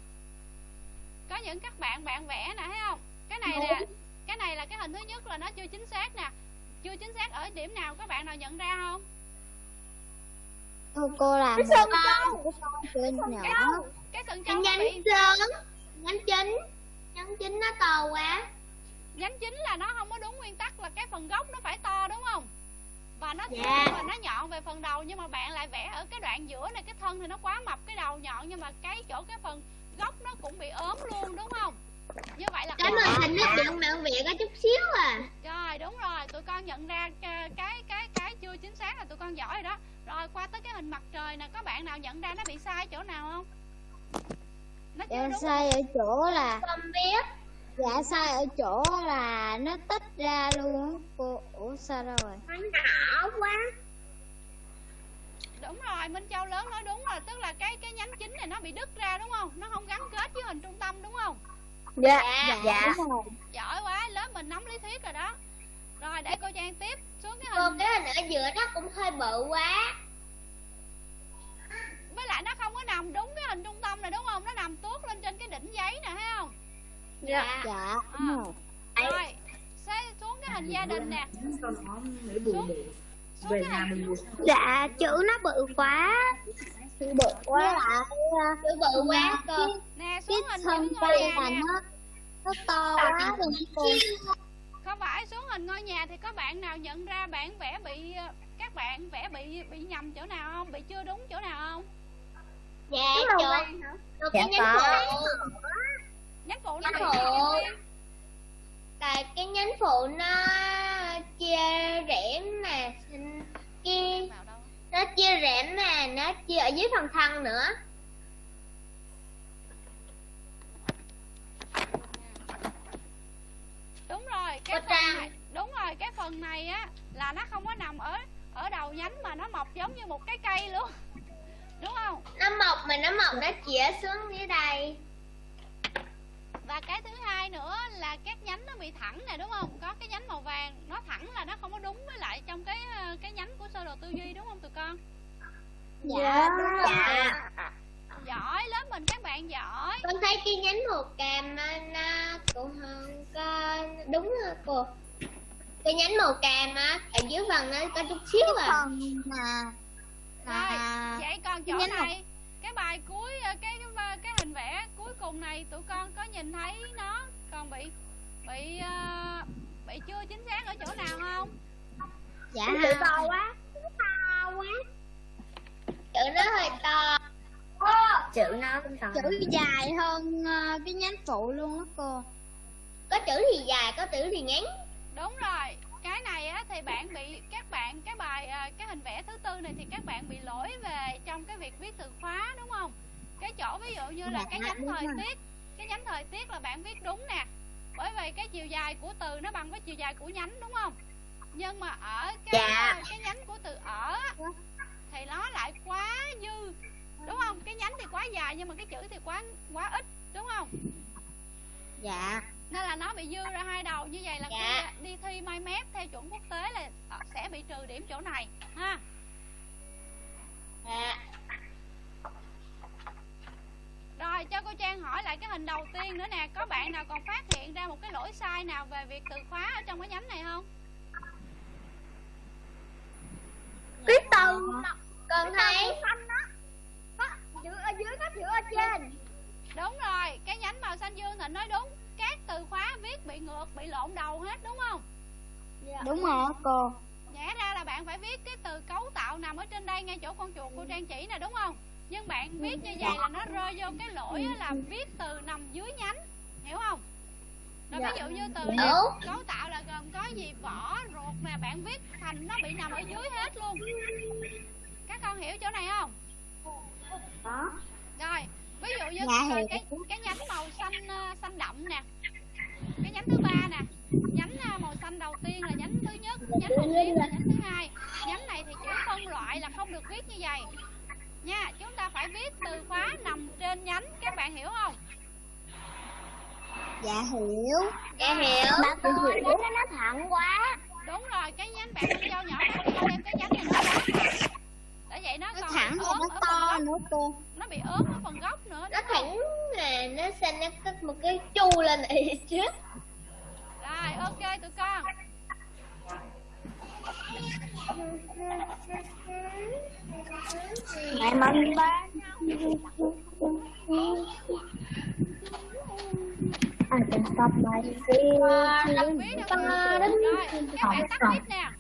Có những các bạn bạn vẽ nè thấy không? Cái này là cái này là cái hình thứ nhất là nó chưa chính xác nè. Chưa chính xác ở điểm nào các bạn nào nhận ra không?
Cô, cô làm
Cái sừng
con
trâu.
cái sừng
Cái
trâu nó
nhánh sớm Nhánh chính Nhánh chính nó to quá.
Nhánh chính là nó không có đúng nguyên tắc là cái phần gốc nó phải to đúng không và nó
Dạ.
và nó nhọn về phần đầu nhưng mà bạn lại vẽ ở cái đoạn giữa này cái thân thì nó quá mập cái đầu nhọn nhưng mà cái chỗ cái phần gốc nó cũng bị ốm luôn đúng không? Như vậy là
Cái màn hình nó chừng bạn vẽ có chút xíu à.
Rồi đúng rồi. Tụi con nhận ra cái cái cái, cái chưa chính xác là tụi con giỏi rồi đó. Rồi qua tới cái hình mặt trời nè có bạn nào nhận ra nó bị sai chỗ nào không? Nó chưa
dạ
đúng
sai ở chỗ là
Không biết
dạ sai ở chỗ là nó tách ra luôn á? Cô ủa sao đâu rồi?
Nó nhỏ quá.
Đúng rồi minh châu lớn nói đúng rồi tức là cái cái nhánh chính này nó bị đứt ra đúng không? Nó không gắn kết với hình trung tâm đúng không?
Dạ
dạ đúng rồi.
Giỏi quá lớp mình nắm lý thuyết rồi đó. Rồi để cô trang tiếp xuống cái
Còn
hình
cái hình ở giữa nó cũng hơi bự quá.
Với lại nó không có nằm đúng cái hình trung tâm này đúng không? Nó nằm tuốt lên trên cái đỉnh giấy nè thấy không
Dạ.
Dạ đúng rồi.
Sẽ xuống cái hình gia đình nè. Xuống
về nhà
hình
mình
Dạ chữ nó bự quá.
Chữ bự quá. Lại
Chữ bự quá cơ.
Nè
cái
xuống hình
thân cây
nhà
là
nè.
nó nó to quá cô
không phải xuống hình ngôi nhà thì có bạn nào nhận ra bản vẽ bị các bạn vẽ bị bị nhầm chỗ nào không? Bị chưa đúng chỗ nào không?
Dạ cái
Dạ
nhánh
có.
Nhánh phụ nó
Nhánh phụ. Tại cái nhánh phụ nó chia rẽ mà kia nó chia rẽ mà nó chia ở dưới phần thân nữa.
Đúng rồi cái phần này đúng rồi cái phần này á là nó không có nằm ở ở đầu nhánh mà nó mọc giống như một cái cây luôn. <laughs> Đúng không?
Nó mọc mà nó mọc nó chĩa xuống dưới đây
và cái thứ hai nữa là các nhánh nó bị thẳng nè đúng không? Có cái nhánh màu vàng nó thẳng là nó không có đúng với lại trong cái ờ, cái nhánh của sơ đồ tư duy đúng không tụi con?
Dạ
dạ.
Giỏi lớp mình các bạn giỏi.
Con thấy cái nhánh màu cam á, nó cũng không có đúng rồi cô. Cái nhánh màu cam á ở dưới phần nó có chút xíu à.
Phần mà
rồi
mà
vậy còn chỗ
nhánh màu-
này cái bài cuối ờ, cái cái, cái hình vẽ cuối cùng này tụi con có nhìn thấy nó còn bị bị ờ, bị chưa chính xác ở chỗ nào không?
Dạ.
Chữ to quá to quá. Chữ nó hơi to. Chữ nó cũng to.
Chữ dài hơn ờ, cái nhánh phụ luôn á cô.
Có chữ thì dài có chữ thì ngắn.
Đúng rồi cái này á thì bạn bị các bạn cái bài à, cái hình vẽ thứ tư này thì các bạn bị lỗi về trong cái việc viết từ khóa đúng không? Cái chỗ ví dụ như là cái nhánh thời tiết cái nhánh thời tiết là bạn viết đúng nè. Bởi vì cái chiều dài của từ nó bằng với chiều dài của nhánh đúng không? Nhưng mà ở cái
Dạ.
cái nhánh của từ ở thì nó lại quá dư đúng không? Cái nhánh thì quá dài nhưng mà cái chữ thì quá quá ít đúng không?
Dạ
nên là nó bị dư ra hai đầu như vậy là
Dạ.
khi đi thi mai mép theo chuẩn quốc tế là sẽ bị trừ điểm chỗ này ha.
Dạ.
Rồi cho cô trang hỏi lại cái hình đầu tiên nữa nè. Có bạn nào còn phát hiện ra một cái lỗi sai nào về việc từ khóa ở trong cái nhánh này không?
Cái từ con thấy
chữ ở dưới có chữ ở trên.
Đúng rồi cái nhánh màu xanh dương thịnh nói đúng các từ khóa viết bị ngược bị lộn đầu hết đúng không?
Đúng rồi cô.
Nhẽ ra là bạn phải viết cái từ cấu tạo nằm ở trên đây ngay chỗ con chuột cô trang chỉ nè đúng không? Nhưng bạn viết như vậy là nó rơi vô cái lỗi á là viết từ nằm dưới nhánh hiểu không? Rồi ví dụ như từ cấu tạo là gồm có gì? Vỏ ruột nè bạn viết thành nó bị nằm ở dưới hết luôn. Các con hiểu chỗ này không?
Đó.
rồi ví dụ như
Dạ,
ờ,
hiểu.
cái cái nhánh màu xanh ờ, xanh đậm nè cái nhánh thứ ba nè nhánh ờ, màu xanh đầu tiên là nhánh thứ nhất nhánh đầu tiên là nhánh thứ hai nhánh này thì chữ phân loại là không được viết như vậy nha chúng ta phải viết từ khóa nằm trên nhánh các bạn hiểu không
Dạ hiểu.
Dạ hiểu. Bà coi để nó nó thẳng quá.
đúng rồi cái nhánh bạn con dao nhỏ con đem cái nhánh này nó quá vậy nó
Nó
còn
thẳng
bị ốm
nó to nữa cô.
nó bị ốm ở phần gốc nữa
Nó thẳng là nó xanh nó có một cái chu lên này <laughs> chứ.
rồi ok tụi con
Mẹ mong ba. I can stop my
đọc
feeling.
viết được
Ta
rồi
đến
các bạn tắt mic nè.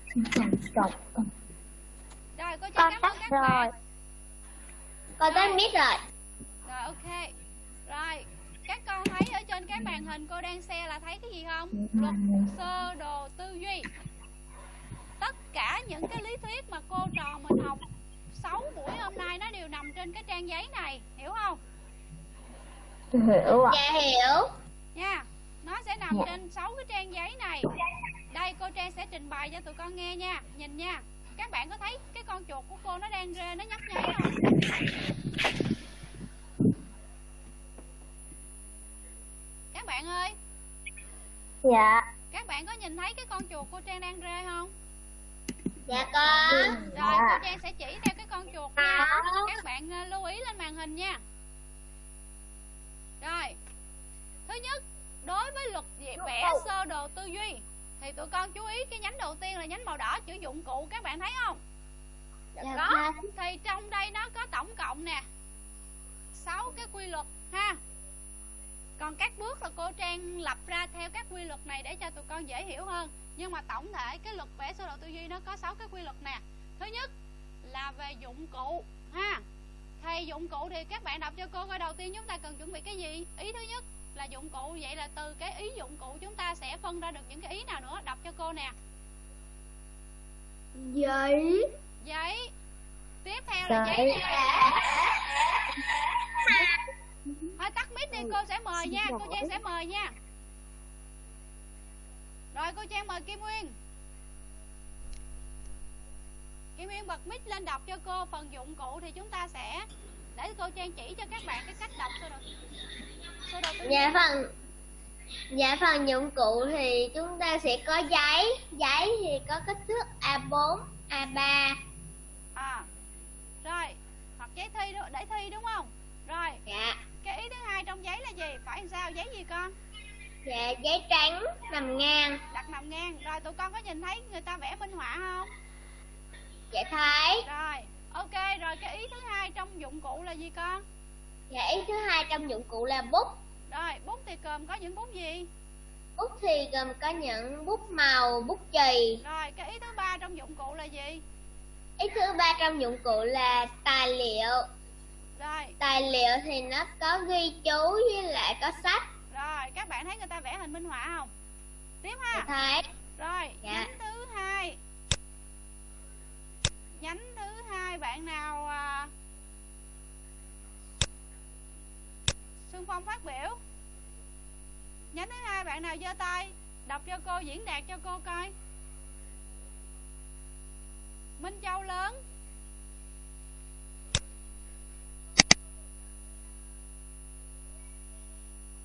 Rồi cô
Con
cho cảm
tắt
ơn các
rồi.
bạn.
Con tắt mic rồi.
rồi ok. Rồi các con thấy ở trên cái màn hình cô đang share là thấy cái gì không? Luật sơ đồ tư duy. Tất cả những cái lý thuyết mà cô trò mình học 6 buổi hôm nay nó đều nằm trên cái trang giấy này hiểu không?
Hiểu ạ. Dạ hiểu.
nha nó sẽ nằm trên 6 cái trang giấy này. Đây cô trang sẽ trình bày cho tụi con nghe nha. Nhìn nha các bạn có thấy cái con chuột của cô nó đang rê nó nhấp nháy không? Các bạn ơi.
Dạ.
các bạn có nhìn thấy cái con chuột cô trang đang rê không?
Dạ con.
rồi cô trang sẽ chỉ theo cái con chuột nha. Các bạn ờ, lưu ý lên màn hình nha. Rồi. Thứ nhất đối với luật vẽ vẽ sơ đồ tư duy thì tụi con chú ý cái nhánh đầu tiên là nhánh màu đỏ chữ dụng cụ các bạn thấy không?
Dạ
có. thì trong đây nó có tổng cộng nè 6 cái quy luật ha. Còn các bước là cô Trang lập ra theo các quy luật này để cho tụi con dễ hiểu hơn. Nhưng mà tổng thể cái luật vẽ sơ đồ tư duy nó có 6 cái quy luật nè. Thứ nhất là về dụng cụ ha. Thì dụng cụ thì các bạn đọc cho cô coi đầu tiên chúng ta cần chuẩn bị cái gì? Ý thứ nhất là dụng cụ. Vậy là từ cái ý dụng cụ chúng ta sẽ phân ra được những cái ý nào nữa? Đọc cho cô nè.
Giấy.
giấy. Tiếp theo là giấy. nè thôi tắt mic đi cô sẽ mời nha. Cô trang sẽ mời nha. Rồi cô trang mời kim nguyên. Kim nguyên bật mic lên đọc cho cô phần dụng cụ thì chúng ta sẽ để cô trang chỉ cho các bạn cái cách đọc sơ đồ sơ đồ.
Dạ phần Dạ phần dụng cụ thì chúng ta sẽ có giấy. Giấy thì có kích thước A4, A3
à rồi. Hoặc giấy thi để thi đúng không? Rồi.
Dạ.
Cái ý thứ hai trong giấy là gì? Phải làm sao? Giấy gì con?
Dạ giấy trắng nằm ngang.
Đặt nằm ngang. Rồi tụi con có nhìn thấy người ta vẽ minh họa không?
Dạ thấy.
Rồi ok rồi cái ý thứ hai trong dụng cụ là gì con?
Dạ ý thứ hai trong dụng cụ là bút.
Rồi bút thì gồm có những bút gì?
Bút thì gồm có những bút màu, bút chì.
Rồi cái ý thứ ba trong dụng cụ là gì?
Ý thứ ba trong dụng cụ là tài liệu.
Rồi.
Tài liệu thì nó có ghi chú với lại có sách.
Rồi các bạn thấy người ta vẽ hình minh họa không? Tiếp
Dạ
ha
thấy.
Rồi
Dạ.
thứ hai nhánh thứ hai, bạn nào à... Xuân Phong phát biểu. Nhánh thứ hai, bạn nào giơ tay, đọc cho cô, diễn đạt cho cô coi. Minh Châu lớn.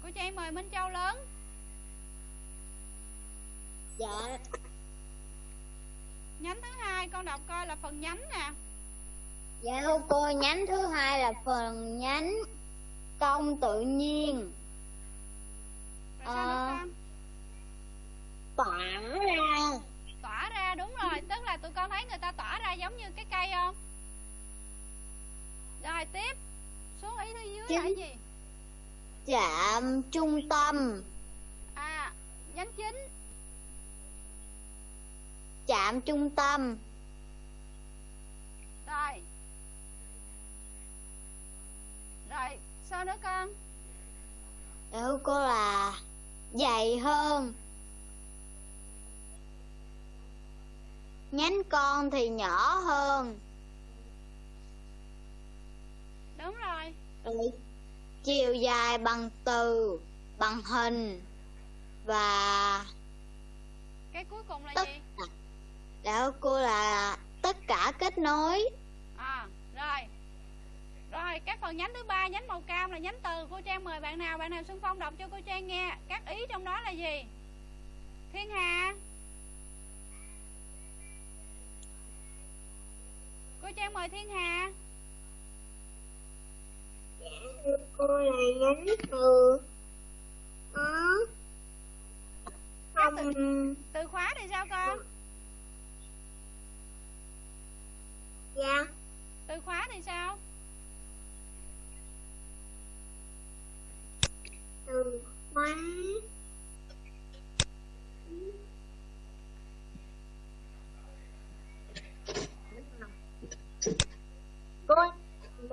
Cô Trang mời Minh Châu lớn.
Dạ
nhánh thứ hai con đọc coi là phần nhánh nè.
Dạ thưa cô, nhánh thứ hai là phần nhánh công tự nhiên.
Rồi
Ờ. tỏa ra.
tỏa ra đúng rồi. Tức là tụi con thấy người ta tỏa ra giống như cái cây không? Rồi tiếp. Xuống ý thứ dưới là cái gì?
Chạm trung tâm,
à nhánh chính
chạm trung tâm,
rồi rồi sao nữa con?
Của cô là dày hơn. Nhánh con thì nhỏ hơn.
đúng rồi.
Rồi chiều dài bằng từ, bằng hình. Và
cái cuối cùng là
tất
gì
của cô là tất cả kết nối.
à rồi. Rồi các phần nhánh thứ ba nhánh màu cam là nhánh từ cô trang. Mời bạn nào bạn nào xuân phong đọc cho cô trang nghe. Các ý trong đó là gì? Thiên hà. Cô trang mời thiên hà.
Cô là nhánh từ ừ. không
từ khóa thì sao con
dạ.
Từ khóa thì sao?
Từ khóa.
Cô ơi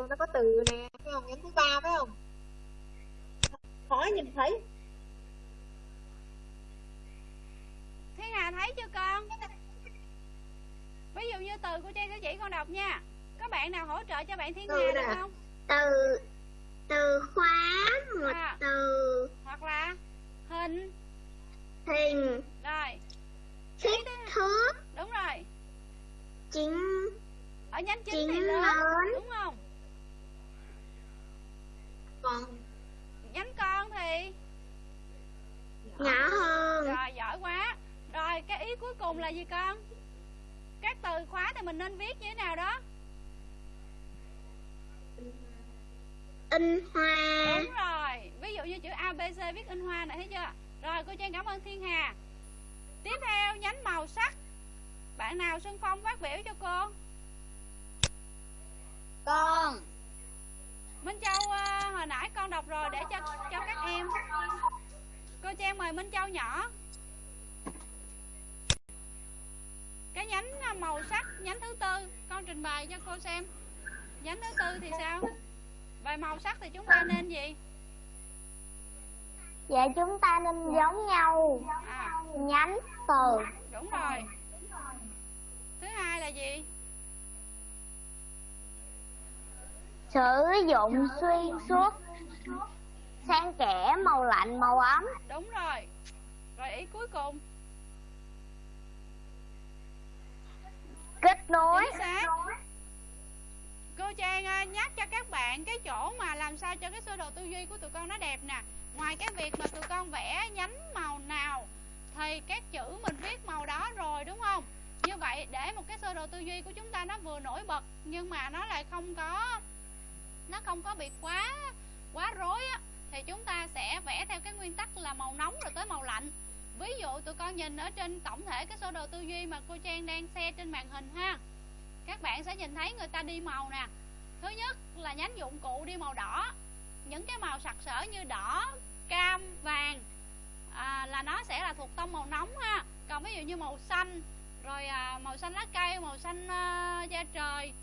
nó có từ nè phải không nhánh thứ ba phải không? Khỏi nhìn thấy.
Thiên hà thấy chưa con ví dụ như từ cô trang sẽ chỉ con đọc nha. Có bạn nào hỗ trợ cho bạn thiên hà được không?
Từ từ khóa một
À.
từ.
Hoặc là hình.
Hình.
Rồi.
Kích thước.
Đúng rồi.
Chính.
Ở nhánh chính
Chính
thì lớn.
lớn.
đúng không?
Còn
nhánh con thì?
Nhỏ hơn.
Rồi giỏi quá. Rồi cái ý cuối cùng là gì con các từ khóa thì mình nên viết như thế nào đó?
In hoa.
Đúng rồi. Ví dụ như chữ abc viết in hoa này thấy chưa? Rồi cô trang cảm ơn thiên hà. Tiếp theo nhánh màu sắc. Bạn nào xuân phong phát biểu cho cô?
Con.
minh châu ờ, hồi nãy con đọc rồi để cho cho các em. Cô trang mời minh châu nhỏ cái nhánh ờ, màu sắc nhánh thứ tư. Con trình bày cho cô xem. Nhánh thứ tư thì sao? Về màu sắc thì chúng ta nên gì?
Dạ chúng ta nên giống nhau.
À.
Nhánh từ.
Đúng rồi. Thứ hai là gì?
Sử dụng xuyên suốt. Xen kẽ màu lạnh màu ấm.
Đúng rồi. Rồi ý cuối cùng
kết nối.
Cô trang à, nhắc cho các bạn cái chỗ mà làm sao cho cái sơ đồ tư duy của tụi con nó đẹp nè. Ngoài cái việc mà tụi con vẽ nhánh màu nào thì các chữ mình viết màu đó rồi đúng không? Như vậy để một cái sơ đồ tư duy của chúng ta nó vừa nổi bật nhưng mà nó lại không có nó không có bị quá quá rối á thì chúng ta sẽ vẽ theo cái nguyên tắc là màu nóng rồi tới màu lạnh ví dụ tụi con nhìn ở trên tổng thể cái sơ đồ tư duy mà cô trang đang xe trên màn hình ha. Các bạn sẽ nhìn thấy người ta đi màu nè. Thứ nhất là nhánh dụng cụ đi màu đỏ. Những cái màu sặc sỡ như đỏ cam vàng à, là nó sẽ là thuộc tông màu nóng ha. Còn ví dụ như màu xanh rồi à, màu xanh lá cây màu xanh à, da trời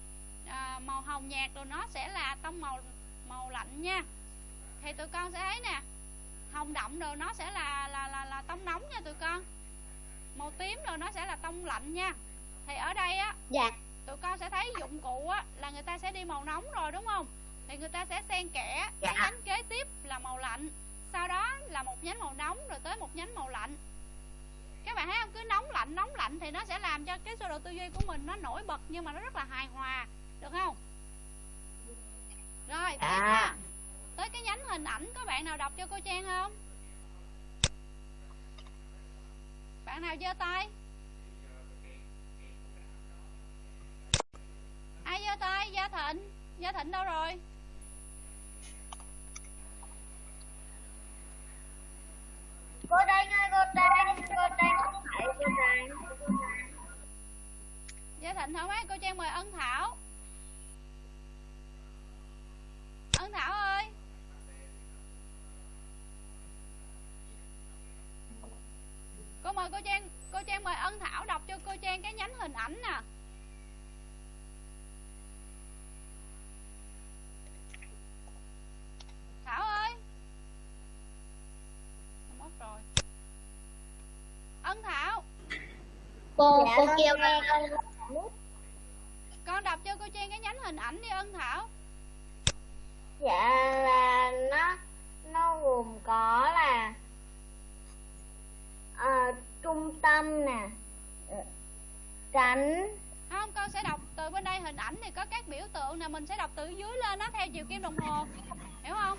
à, màu hồng nhạt rồi nó sẽ là tông màu màu lạnh nha. Thì tụi con sẽ thấy nè hồng đậm rồi nó sẽ là là là là tông nóng nha tụi con. Màu tím rồi nó sẽ là tông lạnh nha. Thì ở đây á
Dạ.
tụi con sẽ thấy dụng cụ á là người ta sẽ đi màu nóng rồi đúng không? Thì người ta sẽ xen kẽ cái nhánh kế tiếp là màu lạnh sau đó là một nhánh màu nóng rồi tới một nhánh màu lạnh. Các bạn thấy không? Cứ nóng lạnh nóng lạnh thì nó sẽ làm cho cái sơ đồ tư duy của mình nó nổi bật nhưng mà nó rất là hài hòa được không? Rồi tiếp
À.
nha. Tới cái nhánh hình ảnh có bạn nào đọc cho cô trang không? Bạn nào giơ tay? Ai giơ tay? Gia thịnh. Gia thịnh đâu rồi?
Cô đây ơi cô đây cô đây không phải cô đây
gia thịnh không ấy cô trang mời ân thảo. Ân thảo ơi rồi cô Trang Cô Trang mời Ân Thảo đọc cho cô Trang cái nhánh hình ảnh nè. Thảo ơi. Mất rồi. Ân Thảo.
Cô,
dạ,
cô kêu
nghe.
Con
đọc cho cô Trang cái nhánh hình ảnh đi Ân Thảo.
Dạ là nó nó gồm có là uh, trung tâm nè. Ờ, tránh.
Không con sẽ đọc từ bên đây hình ảnh thì có các biểu tượng nè mình sẽ đọc từ dưới lên nó theo chiều kim đồng hồ. Hiểu không?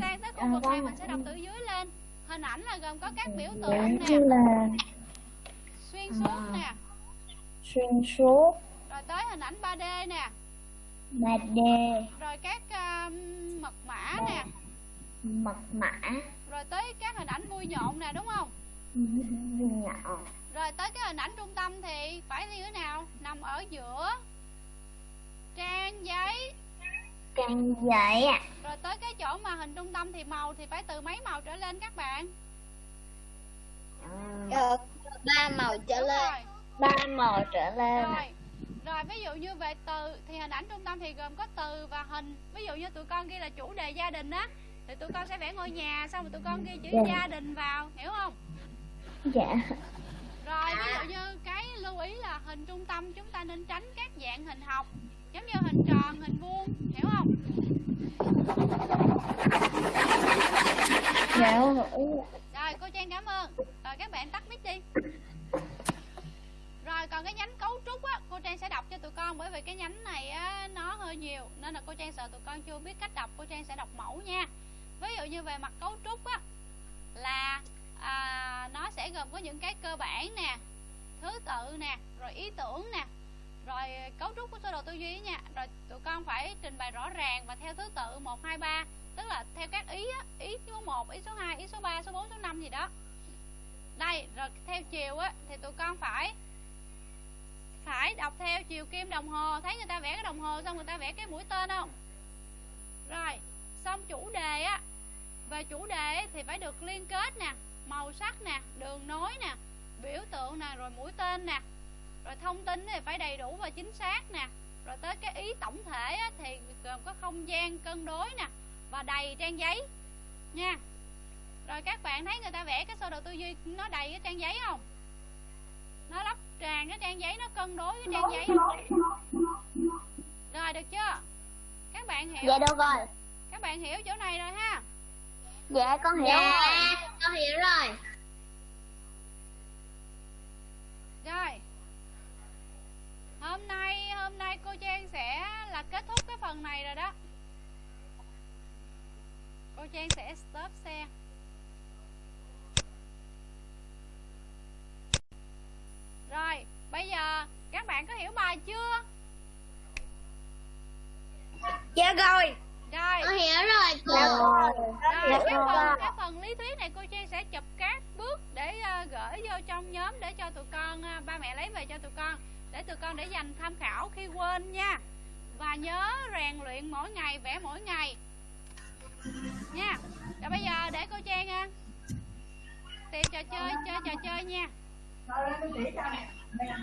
Sang tới khu vực này mình sẽ đọc từ dưới lên. Hình ảnh là gồm có các biểu tượng nè.
là
xuyên suốt nè.
Xuyên suốt.
Rồi tới hình ảnh 3D nè.
Ba đề
rồi các um, mật mã nè.
Mật mã.
Rồi tới các hình ảnh vui nhộn nè đúng không
nhỏ
rồi tới cái hình ảnh trung tâm thì phải như thế nào? Nằm ở giữa trang giấy.
Trang giấy ạ.
Rồi tới cái chỗ mà hình trung tâm thì màu thì phải từ mấy màu trở lên các bạn?
Ờ, ba màu trở
đúng
lên.
rồi.
Ba màu trở lên
rồi rồi ví dụ như về từ thì hình ảnh trung tâm thì gồm có từ và hình. Ví dụ như tụi con ghi là chủ đề gia đình á thì tụi con sẽ vẽ ngôi nhà xong rồi tụi con ghi chữ
Dạ.
gia đình vào hiểu không
dạ.
Rồi ví dụ như cái lưu ý là hình trung tâm chúng ta nên tránh các dạng hình học giống như hình tròn hình vuông hiểu không?
Dạ
rồi cô trang cảm ơn. Rồi các bạn tắt mic đi. Rồi còn cái nhánh cấu trúc á cô trang sẽ đọc cho tụi con bởi vì cái nhánh này á nó hơi nhiều nên là cô trang sợ tụi con chưa biết cách đọc cô trang sẽ đọc mẫu nha. Ví dụ như về mặt cấu trúc á là à, nó sẽ gồm có những cái cơ bản nè thứ tự nè rồi ý tưởng nè rồi cấu trúc của sơ đồ tư duy nha. Rồi tụi con phải trình bày rõ ràng và theo thứ tự 1, 2, 3 tức là theo các ý á, ý số 1, ý số 2, ý số 3, số 4, số 5 gì đó. Đây rồi theo chiều á thì tụi con phải phải đọc theo chiều kim đồng hồ. Thấy người ta vẽ cái đồng hồ xong người ta vẽ cái mũi tên không? Rồi xong chủ đề á về chủ đề thì phải được liên kết nè màu sắc nè đường nối nè biểu tượng nè rồi mũi tên nè. Rồi thông tin thì phải đầy đủ và chính xác nè. Rồi tới cái ý tổng thể á, thì gồm có không gian cân đối nè và đầy trang giấy nha. Rồi các bạn thấy người ta vẽ cái sơ đồ tư duy nó đầy cái trang giấy không? Nó lắp tràn cái trang giấy nó cân đối cái trang giấy. Rồi được chưa? Các bạn hiểu
dạ được rồi.
các bạn hiểu chỗ này rồi ha
dạ con hiểu
Dạ,
rồi.
con hiểu rồi.
Rồi. Hôm nay hôm nay cô Trang sẽ là kết thúc cái phần này rồi đó. Cô Trang sẽ stop xe. Rồi bây giờ các bạn có hiểu bài chưa?
Dạ rồi
Rồi.
Con hiểu rồi cô.
Rồi,
Dạ
cái
rồi.
phần cái phần lý thuyết này cô Trang sẽ chụp các bước để ờ, gửi vô trong nhóm để cho tụi con ờ, ba mẹ lấy về cho tụi con để tụi con để dành tham khảo khi quên nha. Và nhớ rèn luyện mỗi ngày vẽ mỗi ngày. Nha. Rồi bây giờ để cô Trang ờ, tìm trò chơi chơi trò chơi nha. Rồi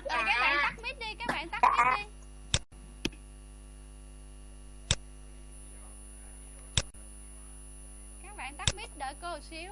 các bạn tắt mic đi các bạn tắt mic đi bạn tắt mic đợi cô một xíu.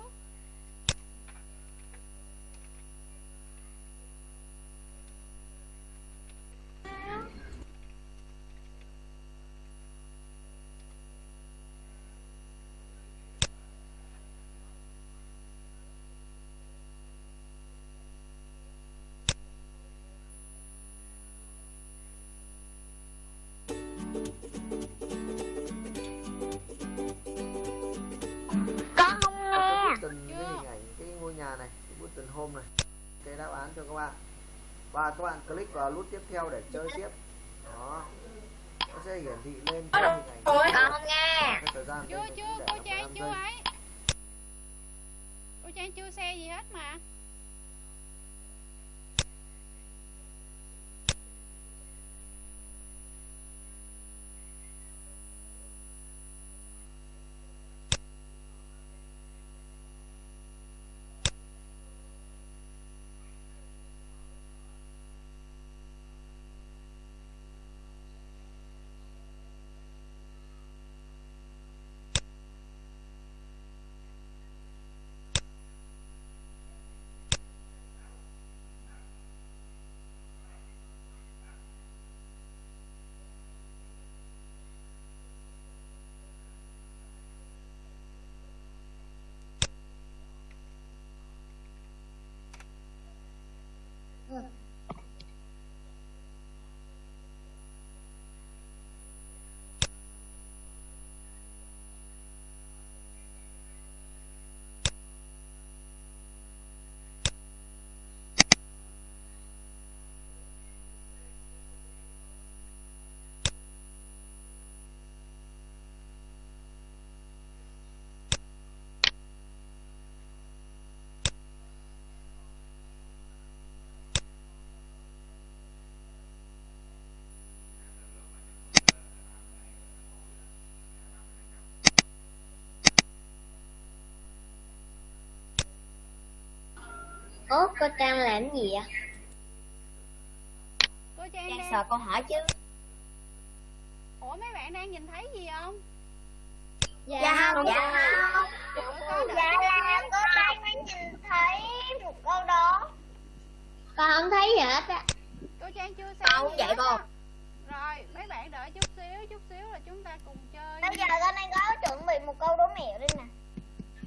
Hôm này. Cái đáp án cho các bạn. Và các bạn click vào nút tiếp theo để chơi tiếp. Đó. Nó sẽ hiển thị lên cái hình ảnh
con không nghe.
cái thời gian
chưa chưa cô Trang
15
chưa ấy. Cô Trang chưa xe gì hết mà
Ủa cô Trang làm gì ạ?
cô trang
Trang
đang
sợ cô hỏi chứ.
Ủa mấy bạn đang nhìn thấy gì không?
Dạ không, dạ không.
Ủa, có đợi
Dạ là cô Trang mới nhìn thấy một câu đó. Con không thấy gì hết á.
Cô trang chưa xem
Không,
gì
vậy
á. rồi mấy bạn đợi chút xíu chút xíu là chúng ta cùng chơi
Bây giờ con đang có chuẩn bị một câu đố mẹo đây nè.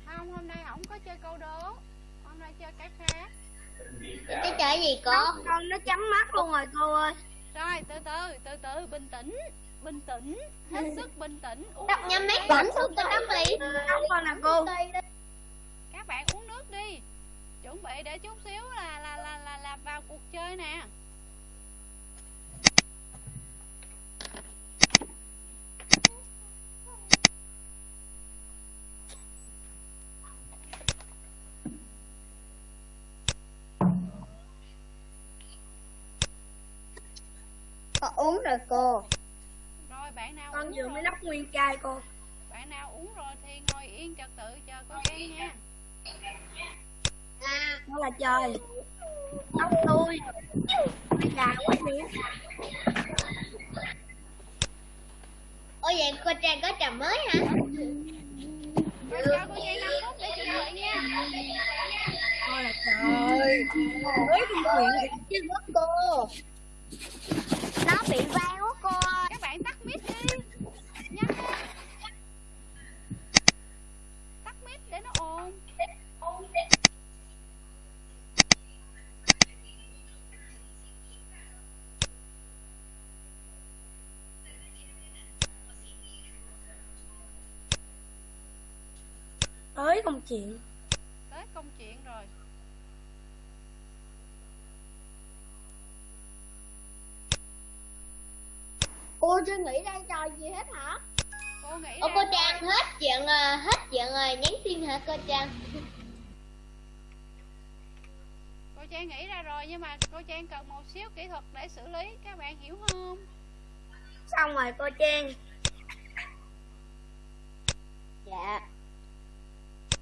Không hôm nay không có chơi câu đố chơi cái khác.
Cái chơi gì cô?
Con nó chấm mắt luôn rồi cô ơi.
Rồi từ từ từ từ bình tĩnh bình tĩnh hết sức bình tĩnh. Uống
Đọc nhắm mấy bẩn xuống cái đắp ly
con nè cô.
Các bạn uống nước đi. Chuẩn bị để chút xíu là là là là, là vào cuộc chơi nè
Con uống rồi cô.
Rồi bạn nào
Con vừa mới lắp nguyên chai cô.
Bạn nào uống rồi thì ngồi yên trật tự chờ cô trang nha.
Đó là trời. Tóc tôi. Già quá nhỉ
Ủa vậy cô Trang có trà mới hả?
Rồi cho cô trang 5 phút để chuẩn bị nha.
Đó là trời. Mới trong nguyện chứ cô nó bị vang quá cô ơi.
Các bạn tắt mic đi. Nhanh lên. Tắt mic để nó ồn.
Tới công chuyện
tới công chuyện rồi
Cô chưa nghĩ ra trò gì hết hả?
cô nghĩ ra
cô. Trang hết chuyện ờ, hết chuyện rồi nhắn tin hả cô Trang?
cô trang nghĩ ra rồi nhưng mà cô trang cần một xíu kỹ thuật để xử lý các bạn hiểu không
Xong rồi cô Trang
Dạ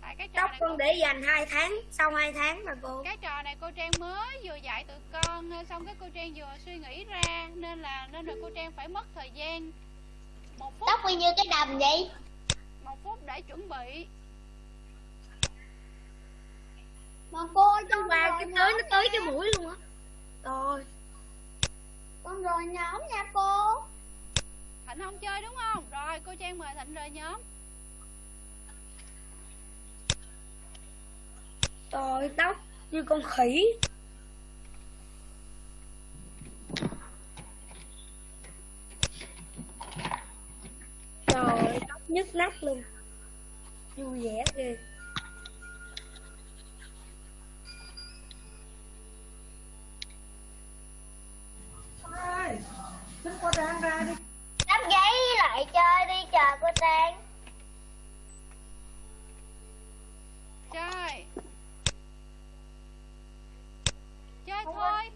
tại cái trò
Tóc
này
con
cô,
để dành 2 tháng Sau 2 tháng mà cô.
Cái trò này cô trang mới vừa dạy tụi con nên xong cái cô trang vừa suy nghĩ ra nên là nên là cô trang phải mất thời gian. Một phút
Tóc bao nhiêu cái đầm vậy?
một phút để chuẩn bị.
Mà cô
Nó qua cái tới nó tới cái mũi luôn á. Rồi.
Con rồi nhóm nha cô.
Thịnh không chơi đúng không? Rồi cô trang mời thịnh rời nhóm
Trời tóc như con khỉ. Trời tóc nhức nách luôn. Vui vẻ ghê
Đắp giấy lại chơi đi chờ cô Trang
chơi chơi thôi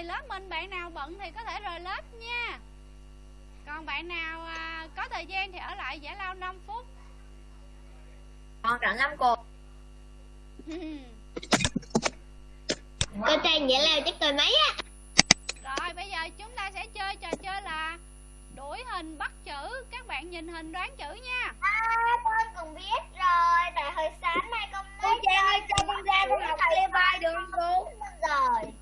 rồi lớp mình bạn nào bận thì có thể rời lớp nha. Còn bạn nào à, có thời gian thì ở lại giải lao 5 phút.
Con rảnh lắm cô. <laughs>
Cô Trang vậy là chắc tôi mấy á.
Rồi bây giờ chúng ta sẽ chơi trò chơi là đuổi hình bắt chữ. Các bạn nhìn hình đoán chữ nha.
À con còn biết rồi Tại hồi sáng nay con mới
Cô Trang ơi cho con ra con học lê vai được không cô?
Rồi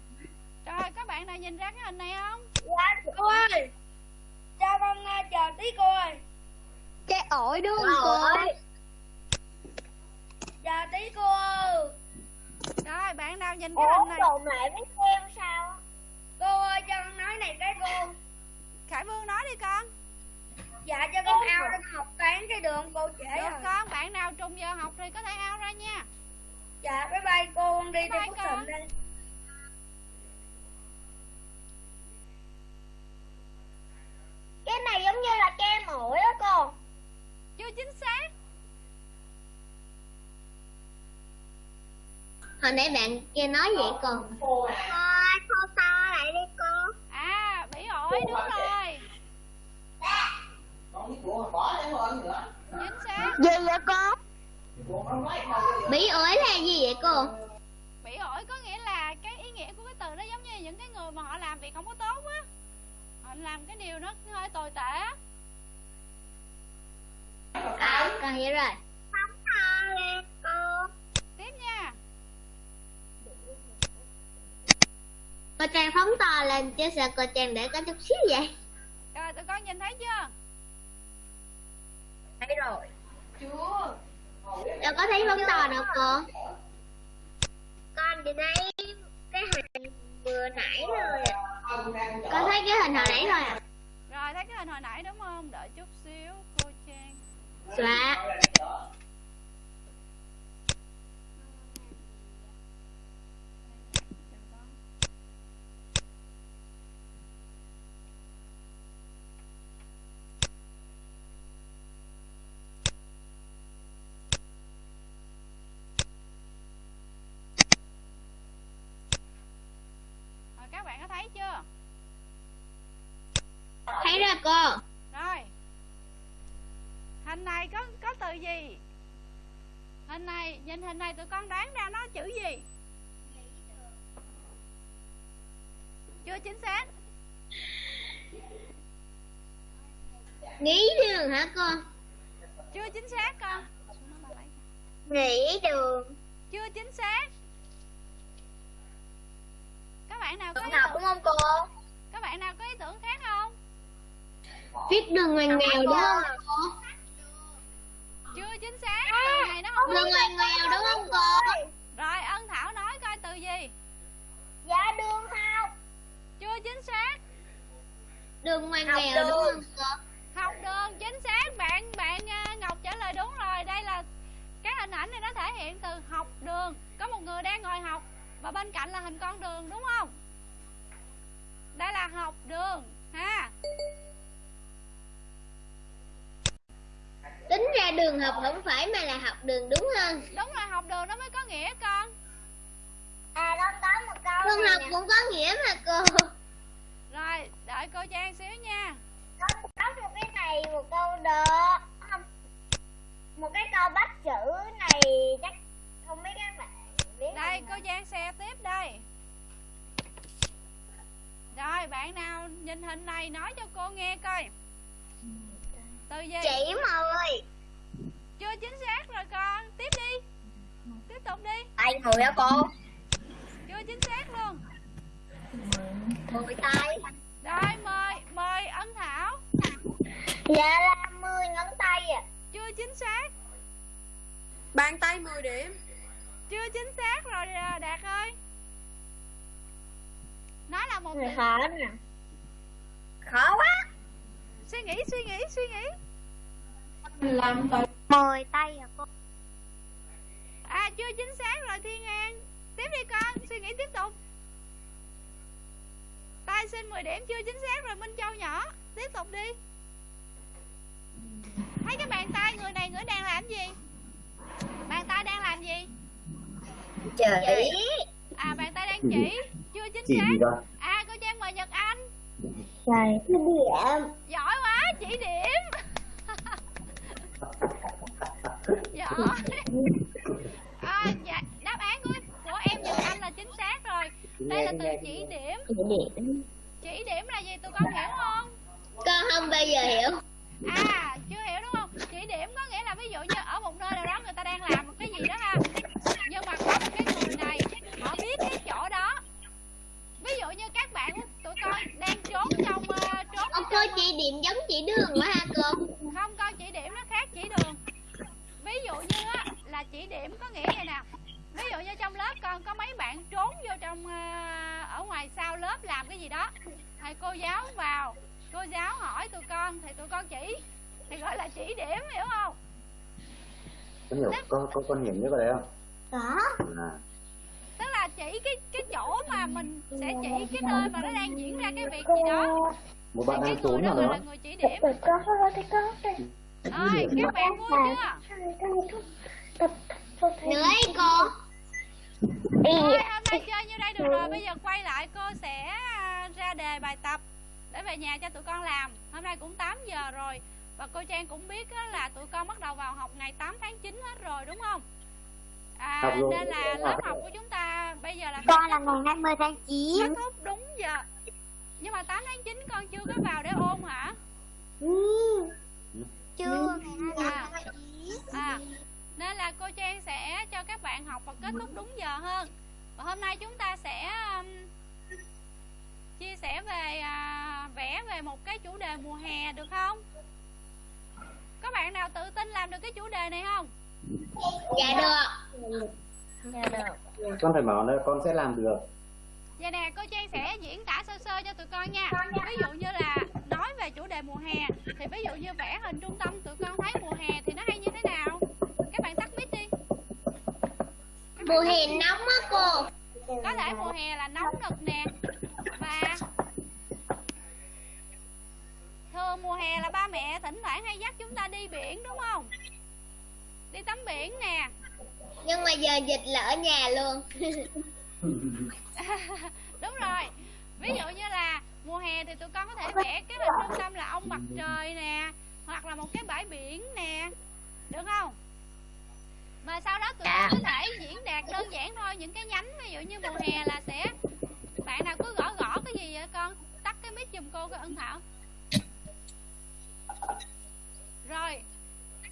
bạn nào nhìn ra cái hình này không?
Dạ
Cô ơi. Cho con uh, chờ tí cô ơi.
Cái ổi đúng không cô?
Chờ tí cô. Ơi
Rồi bạn nào nhìn cái
Ủa
hình này.
đồ mẹ biết xem sao?
Cô ơi cho con nói này cái cô.
Khải Vương nói đi con.
Dạ cho con ao cho con học toán cái đường cô trễ
Được
rồi.
con bạn nào trùng giờ học thì có thể ao ra nha.
Dạ bye bye cô con đi
Bye
theo phúc đây
Cái này giống như là kem ổi đó cô.
Chưa chính xác.
Hồi nãy bạn kia nói vậy cô
Thôi
cô to lại đi cô.
À bỉ ổi đúng rồi. Chính xác.
Gì vậy cô. Bí ổi là gì vậy cô?
Bỉ ổi có nghĩa là cái ý nghĩa của cái từ đó giống như những cái người mà họ làm việc không có tốt á họ làm cái điều nó hơi tồi tệ á.
À con hiểu rồi. Phóng to lên cô
tiếp nha.
Cô trang phóng to lên chứ sao cô trang để có chút xíu vậy?
Rồi tụi con nhìn thấy chưa?
Thấy rồi.
Đâu có thấy phóng to đâu cô. Con chỉ thấy cái hình vừa nãy à. con thấy cái hình hồi nãy thôi à
rồi thấy cái hình hồi nãy đúng không? Đợi chút xíu cô trang.
Xóa
thấy chưa?
Thấy ra cô.
Rồi. Hình này có có từ gì? Hình này nhìn hình này tụi con đoán ra nó chữ gì? Chưa chính xác.
Nghỉ đường hả cô?
Chưa chính xác con.
Nghỉ đường.
Chưa chính xác các bạn nào có ý tưởng,
đúng không cô
các bạn nào có ý tưởng khác không?
Viết đường ngoằn nghèo đúng không? Cô
chưa chính xác. Từ này nó không
đường ngoằn nghèo đúng không cô
rồi ân thảo nói coi từ gì?
Dạ đường học.
Chưa chính xác.
Đường ngoằn nghèo đúng không cô
học đường chính xác. Bạn bạn à, ngọc trả lời đúng rồi. Đây là cái hình ảnh này nó thể hiện từ học đường. Có một người đang ngồi học và bên cạnh là hình con đường đúng không? Đây là học đường ha.
Tính ra đường học không phải mà là học đường đúng không
đúng rồi học đường nó mới có nghĩa con.
À đó có một câu đường học cũng có nghĩa mà cô.
Rồi đợi cô trang xíu nha.
Có, có một cái này một câu đó không một cái câu bắt chữ này chắc không biết các bạn biết
trang xe tiếp đây. Rồi bạn nào nhìn hình này nói cho cô nghe coi. Từ gì?
Chị ơi
chưa chính xác rồi con. Tiếp đi. Tiếp tục đi.
Tay người hả cô?
Chưa chính xác luôn.
Mười tay.
Rồi mời mời ân thảo.
Dạ là mười ngón tay à
chưa chính xác.
Bàn tay 10 điểm
chưa chính xác rồi à, đạt ơi. Nó là một từ
khó nè. Khó quá.
Suy nghĩ suy nghĩ suy nghĩ.
Làm
mười tay à cô?
À chưa chính xác rồi thiên an. Tiếp đi con suy nghĩ tiếp tục. Tay xin 10 điểm chưa chính xác rồi minh châu nhỏ. Tiếp tục đi. Thấy cái bàn tay người này người đang làm gì? Bàn tay đang làm gì
chị.
à bàn tay đang chỉ. Chưa chính
chỉ
xác. à cô trang mời nhật anh.
Trời, điểm.
Giỏi quá chỉ điểm. <laughs> Giỏi. À, dạ, đáp án của của em nhật anh là chính xác rồi. Đây là từ chỉ điểm.
Chỉ điểm.
Chỉ điểm là gì? Tụi con hiểu không?
Con không bao giờ hiểu.
À chưa hiểu đúng không chỉ điểm có nghĩa là ví dụ như ở một nơi nào đó người ta đang làm một cái gì đó ha. Nhưng mà có một cái người này họ biết cái chỗ đó. Ví dụ như các bạn tụi con đang trốn trong uh, trốn
Ông cô chỉ điểm giống chỉ đường quá ha cô
không con chỉ điểm nó khác chỉ đường. Ví dụ như á, là chỉ điểm có nghĩa vậy nè. Ví dụ như trong lớp con có mấy bạn trốn vô trong ờ, ở ngoài sau lớp làm cái gì đó. Thầy cô giáo vào cô giáo hỏi tụi con thì tụi con chỉ thì gọi là chỉ điểm hiểu không?
Con hiểu con con con biết cái đấy không?
Có.
À.
Tức là chỉ cái cái chỗ mà mình sẽ chỉ cái nơi mà nó đang diễn ra cái việc gì đó.
Một bạn
cái
đang
người
trốn
đó
nào
gọi
đó
là người chỉ điểm.
Có, có, có
ơi các bạn vui chưa?
Nữa cô.
Thôi, hôm nay chơi như đây được rồi. Bây giờ quay lại cô sẽ à, ra đề bài tập để về nhà cho tụi con làm. Hôm nay cũng 8 giờ rồi và cô Trang cũng biết á, là tụi con bắt đầu vào học ngày 8 tháng 9 hết rồi đúng không? À,
Học rồi.
nên là lớp học của chúng ta bây giờ là
Con là ngày 20 tháng 9
kết thúc đúng giờ. Nhưng mà 8 tháng 9 con chưa có vào để ôn hả?
Chưa ngày 20
à,
tháng 9
à. Nên là cô Trang sẽ cho các bạn học và kết thúc đúng giờ hơn. Và hôm nay chúng ta sẽ um, chia sẻ về à, vẽ về một cái chủ đề mùa hè được không có bạn nào tự tin làm được cái chủ đề này không?
Dạ được.
con phải bảo là con sẽ làm được.
Vậy nè, cô Trang sẽ diễn tả sơ sơ cho tụi con nha. Ví dụ như là nói về chủ đề mùa hè Thì ví dụ như vẽ hình trung tâm tụi con thấy mùa hè thì nó hay như thế nào? Các bạn tắt mic đi.
Mùa hè nóng á cô.
Có thể mùa hè là nóng nực nè Và Thường mùa hè là ba mẹ thỉnh thoảng hay dắt chúng ta đi biển đúng không? Đi tắm biển nè.
Nhưng mà giờ dịch là ở nhà luôn. <laughs>
đúng rồi. Ví dụ như là mùa hè thì tụi con có thể vẽ cái hình trung tâm là ông mặt trời nè hoặc là một cái bãi biển nè. Được không? Mà sau đó tụi con có thể diễn đạt đơn giản thôi những cái nhánh ví dụ như mùa hè là sẽ bạn nào cứ gõ gõ cái gì vậy con? Tắt cái mic giùm cô cái ân thảo rồi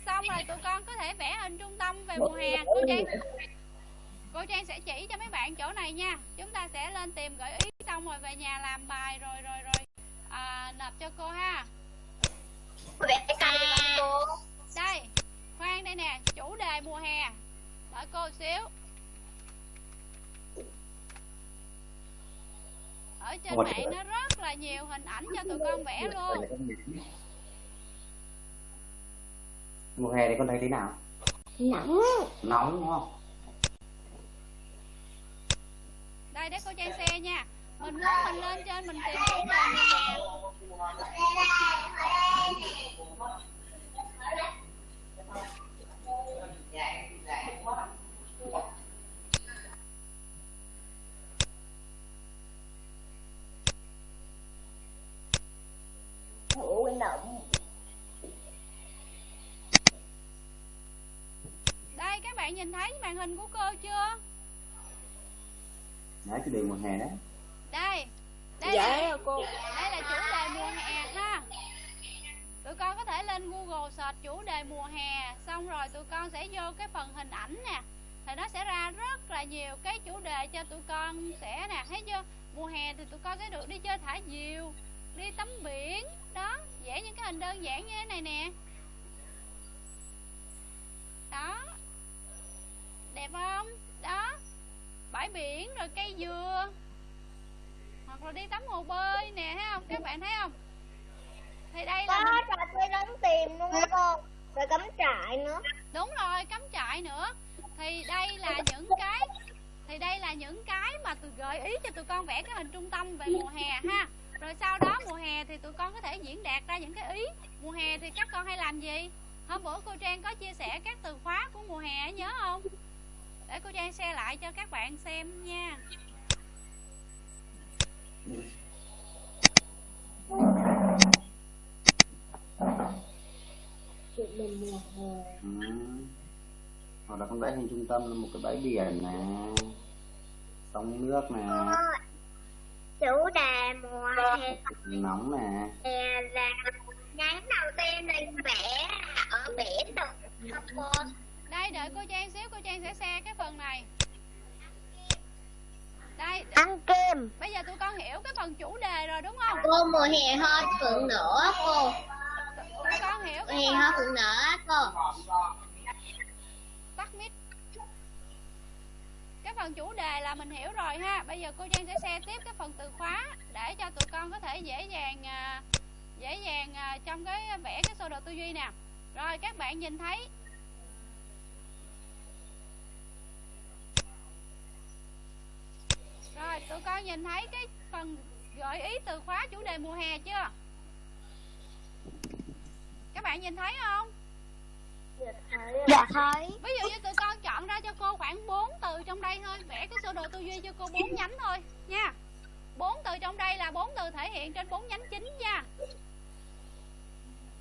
xong rồi tụi con có thể vẽ hình trung tâm về mùa hè. Cô trang cô trang sẽ chỉ cho mấy bạn chỗ này nha. Chúng ta sẽ lên tìm gợi ý xong rồi về nhà làm bài rồi rồi rồi à, nộp cho cô ha.
Vẽ cây cô.
đây khoan đây nè chủ đề mùa hè. Đợi cô xíu. Ở trên mạng nó rất là nhiều hình ảnh cho tụi con vẽ luôn
mùa hè thì con thấy thế nào?
Nóng.
nóng đúng không?
Đây để cô trang xe nha. Mình muốn mình lên trên mình tìm chủ đề mùa hè
Ủa nóng.
đây các bạn nhìn thấy màn hình của cô chưa?
Đấy chủ đề mùa hè đấy
đây đây
Dạ
là,
cô.
đây là chủ đề mùa hè ha. Tụi con có thể lên google search chủ đề mùa hè xong rồi tụi con sẽ vô cái phần hình ảnh nè. Thì nó sẽ ra rất là nhiều cái chủ đề cho tụi con sẽ nè. Thấy chưa? Mùa hè thì tụi con sẽ được đi chơi thả diều đi tắm biển. Đó vẽ những cái hình đơn giản như thế này nè đó đẹp không đó bãi biển rồi cây dừa. Hoặc là đi tắm hồ bơi nè thấy không? Các bạn thấy không? Thì đây là
Có trò chơi đóng tìm luôn á cô. Rồi cắm trại nữa.
đúng rồi cắm trại nữa. Thì đây là những cái thì đây là những cái mà tôi gợi ý cho tụi con vẽ cái hình trung tâm về mùa hè ha. Rồi sau đó mùa hè thì tụi con có thể diễn đạt ra những cái ý. Mùa hè thì các con hay làm gì? Hôm bữa cô trang có chia sẻ các từ khóa của mùa hè nhớ không để cô trang share lại cho các bạn xem nha
ừ. hoặc là con vẽ hình trung tâm là một cái bãi biển nè sông nước nè
Chủ đề mùa hè
nóng nè
là nhánh đầu tiên mình vẽ ở biển được?
Đây đợi cô trang xíu cô trang sẽ share cái phần này. Đây.
Ăn kem.
bây giờ tụi con hiểu cái phần chủ đề rồi đúng không?
Cô mùa hè hoa phượng nở cô.
tụi con hiểu
Mùa hè hoa phượng nở cô.
tắt mic cái phần chủ đề là mình hiểu rồi ha. Bây giờ cô trang sẽ share tiếp cái phần từ khóa để cho tụi con có thể dễ dàng à, dễ dàng à, trong cái vẽ cái sơ đồ tư duy nè. Rồi các bạn nhìn thấy rồi tụi con nhìn thấy cái phần gợi ý từ khóa chủ đề mùa hè chưa? Các bạn nhìn thấy không?
Dạ thấy.
Ví dụ như tụi con chọn ra cho cô khoảng 4 từ trong đây thôi. Vẽ cái sơ đồ tư duy cho cô bốn nhánh thôi nha. Bốn từ trong đây là bốn từ thể hiện trên bốn nhánh chính nha.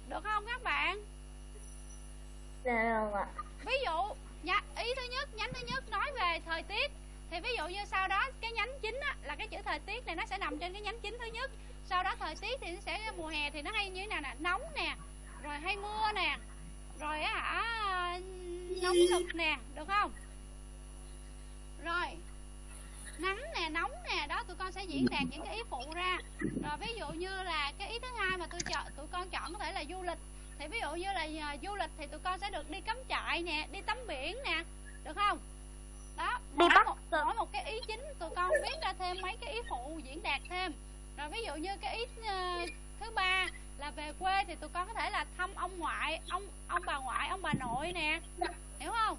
Được không các bạn?
Dạ không ạ?
Ví dụ nha, ý thứ nhất nhánh thứ nhất nói về thời tiết thì ví dụ như sau đó cái nhánh chính á, là cái chữ thời tiết này nó sẽ nằm trên cái nhánh chính thứ nhất. Sau đó thời tiết thì nó sẽ mùa hè thì nó hay như thế nào nè? Nóng nè rồi hay mưa nè rồi á hả nóng nực nè được không? Rồi nắng nè nóng nè đó tụi con sẽ diễn đạt những cái ý phụ ra. Rồi ví dụ như là cái ý thứ hai mà tôi chọn tụi con chọn có thể là du lịch. Thì ví dụ như là à, du lịch thì tụi con sẽ được đi cắm trại nè đi tắm biển nè được không? Đó
Đi bắt.
một, mỗi một cái ý chính tụi con viết ra thêm mấy cái ý phụ diễn đạt thêm. Rồi ví dụ như cái ý ờ, thứ ba là về quê thì tụi con có thể là thăm ông ngoại ông ông bà ngoại ông bà nội nè. Hiểu không?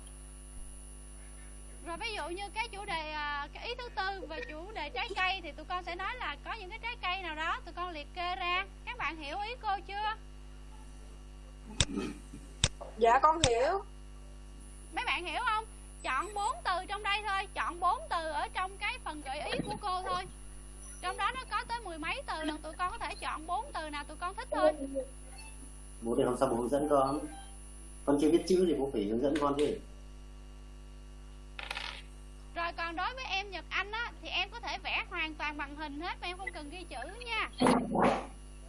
Rồi ví dụ như cái chủ đề à, cái ý thứ tư về chủ đề trái cây thì tụi con sẽ nói là có những cái trái cây nào đó tụi con liệt kê ra. Các bạn hiểu ý cô chưa?
Dạ con hiểu.
Mấy bạn hiểu không chọn bốn từ trong đây thôi chọn bốn từ ở trong cái phần gợi ý của cô thôi. Trong đó nó có tới mười mấy từ lần tụi con có thể chọn bốn từ nào tụi con thích thôi.
Bố thì hôm sau bố hướng dẫn con? Con chưa biết chữ thì bố phải hướng dẫn con chứ.
Rồi còn đối với em Nhật Anh á thì em có thể vẽ hoàn toàn bằng hình hết mà em không cần ghi chữ nha.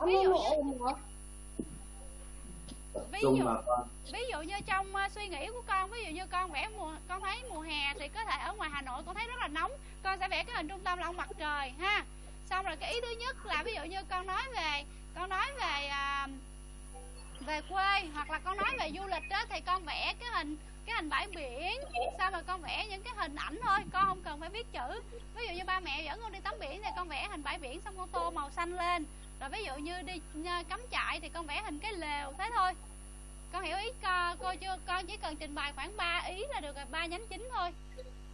Ví dụ như, Ví dụ-
mà con.
ví dụ như trong ờ, suy nghĩ của con ví dụ như con vẽ mùa con thấy mùa hè thì có thể ở ngoài Hà Nội con thấy rất là nóng con sẽ vẽ cái hình trung tâm là ông mặt trời ha. Xong rồi cái ý thứ nhất là ví dụ như con nói về con nói về à, về quê hoặc là con nói về du lịch đó thì con vẽ cái hình cái hình bãi biển sao mà con vẽ những cái hình ảnh thôi con không cần phải viết chữ. Ví dụ như ba mẹ dẫn con đi tắm biển thì con vẽ hình bãi biển xong con tô màu xanh lên rồi ví dụ như đi ờ, cắm trại thì con vẽ hình cái lều thế thôi. Con hiểu ý co, cô chưa? Con chỉ cần trình bày khoảng 3 ý là được rồi ba nhánh chính thôi.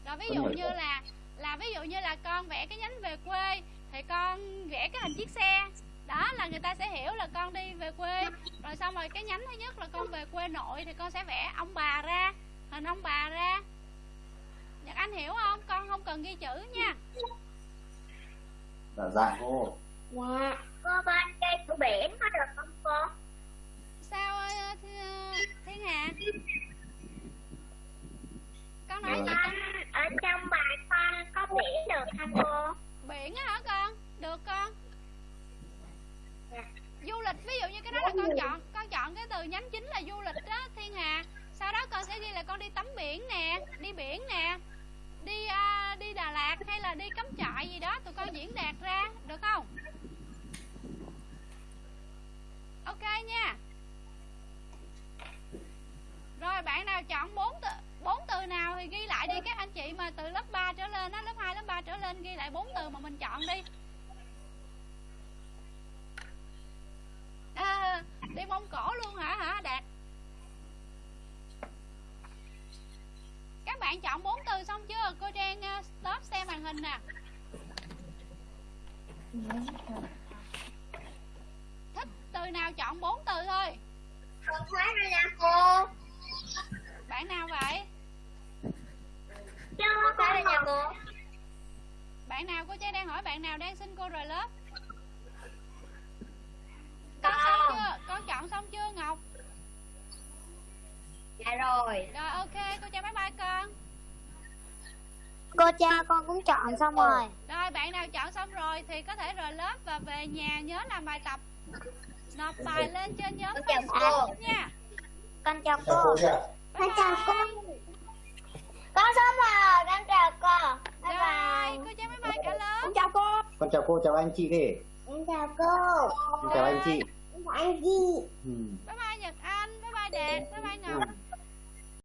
Rồi ví dụ như là là ví dụ như là con vẽ cái nhánh về quê thì con vẽ cái hình chiếc xe. Đó là người ta sẽ hiểu là con đi về quê. Rồi xong rồi cái nhánh thứ nhất là con về quê nội thì con sẽ vẽ ông bà ra hình ông bà ra. Nhật Anh hiểu không? Con không cần ghi chữ nha.
Dạ dạ. Cô
Dạ Cô bên cây của biển có được không cô?
sao ờ, Thi- Thiên Hà? Con nói gì
Con ở trong bài con có biển được không cô?
biển á hả con? Được con.
Dạ.
du lịch ví dụ như cái đó là con chọn con chọn cái từ nhánh chính là du lịch đó thiên hà. Sau đó con sẽ ghi là con đi tắm biển nè đi biển nè đi à, đi đà lạt hay là đi cắm trại gì đó tụi con diễn đạt ra được không ok nha. Rồi bạn nào chọn bốn từ bốn từ nào thì ghi lại đi. Các anh chị mà từ lớp 3 trở lên á lớp 2 lớp 3 trở lên ghi lại bốn từ mà mình chọn đi. À, đi mông cổ luôn hả hả đạt? Các bạn chọn bốn từ xong chưa? Cô trang ờ, stop xem màn hình nè. Thích từ nào chọn bốn từ thôi.
Con thấy rồi nha cô.
Bạn nào vậy?
Chưa con thấy rồi nha cô.
Bạn nào? Cô trang đang hỏi bạn nào đang xin cô rời lớp. Con. xong chưa? Con chọn xong chưa ngọc?
Dạ rồi.
Rồi ok. Cô trang bye bye con.
Cô cha con cũng chọn xong rồi.
Rồi bạn nào chọn xong rồi thì có thể rời lớp và về nhà nhớ làm bài tập Nộp bài lên trên nhóm
Con chào
Facebook
cô.
nha.
Con chào
chào
cô. Con chào cô. Con xong rồi Con chào cô. Bye
Rồi,
bye.
cô cháu bye bye cả lớp.
Con chào cô.
Con chào cô chào anh chị kì
Con chào cô.
Con chào anh chị.
Con chào anh chị.
Ừ.
Bye bye Nhật Anh, bye bye Đạt, bye bye Ngọc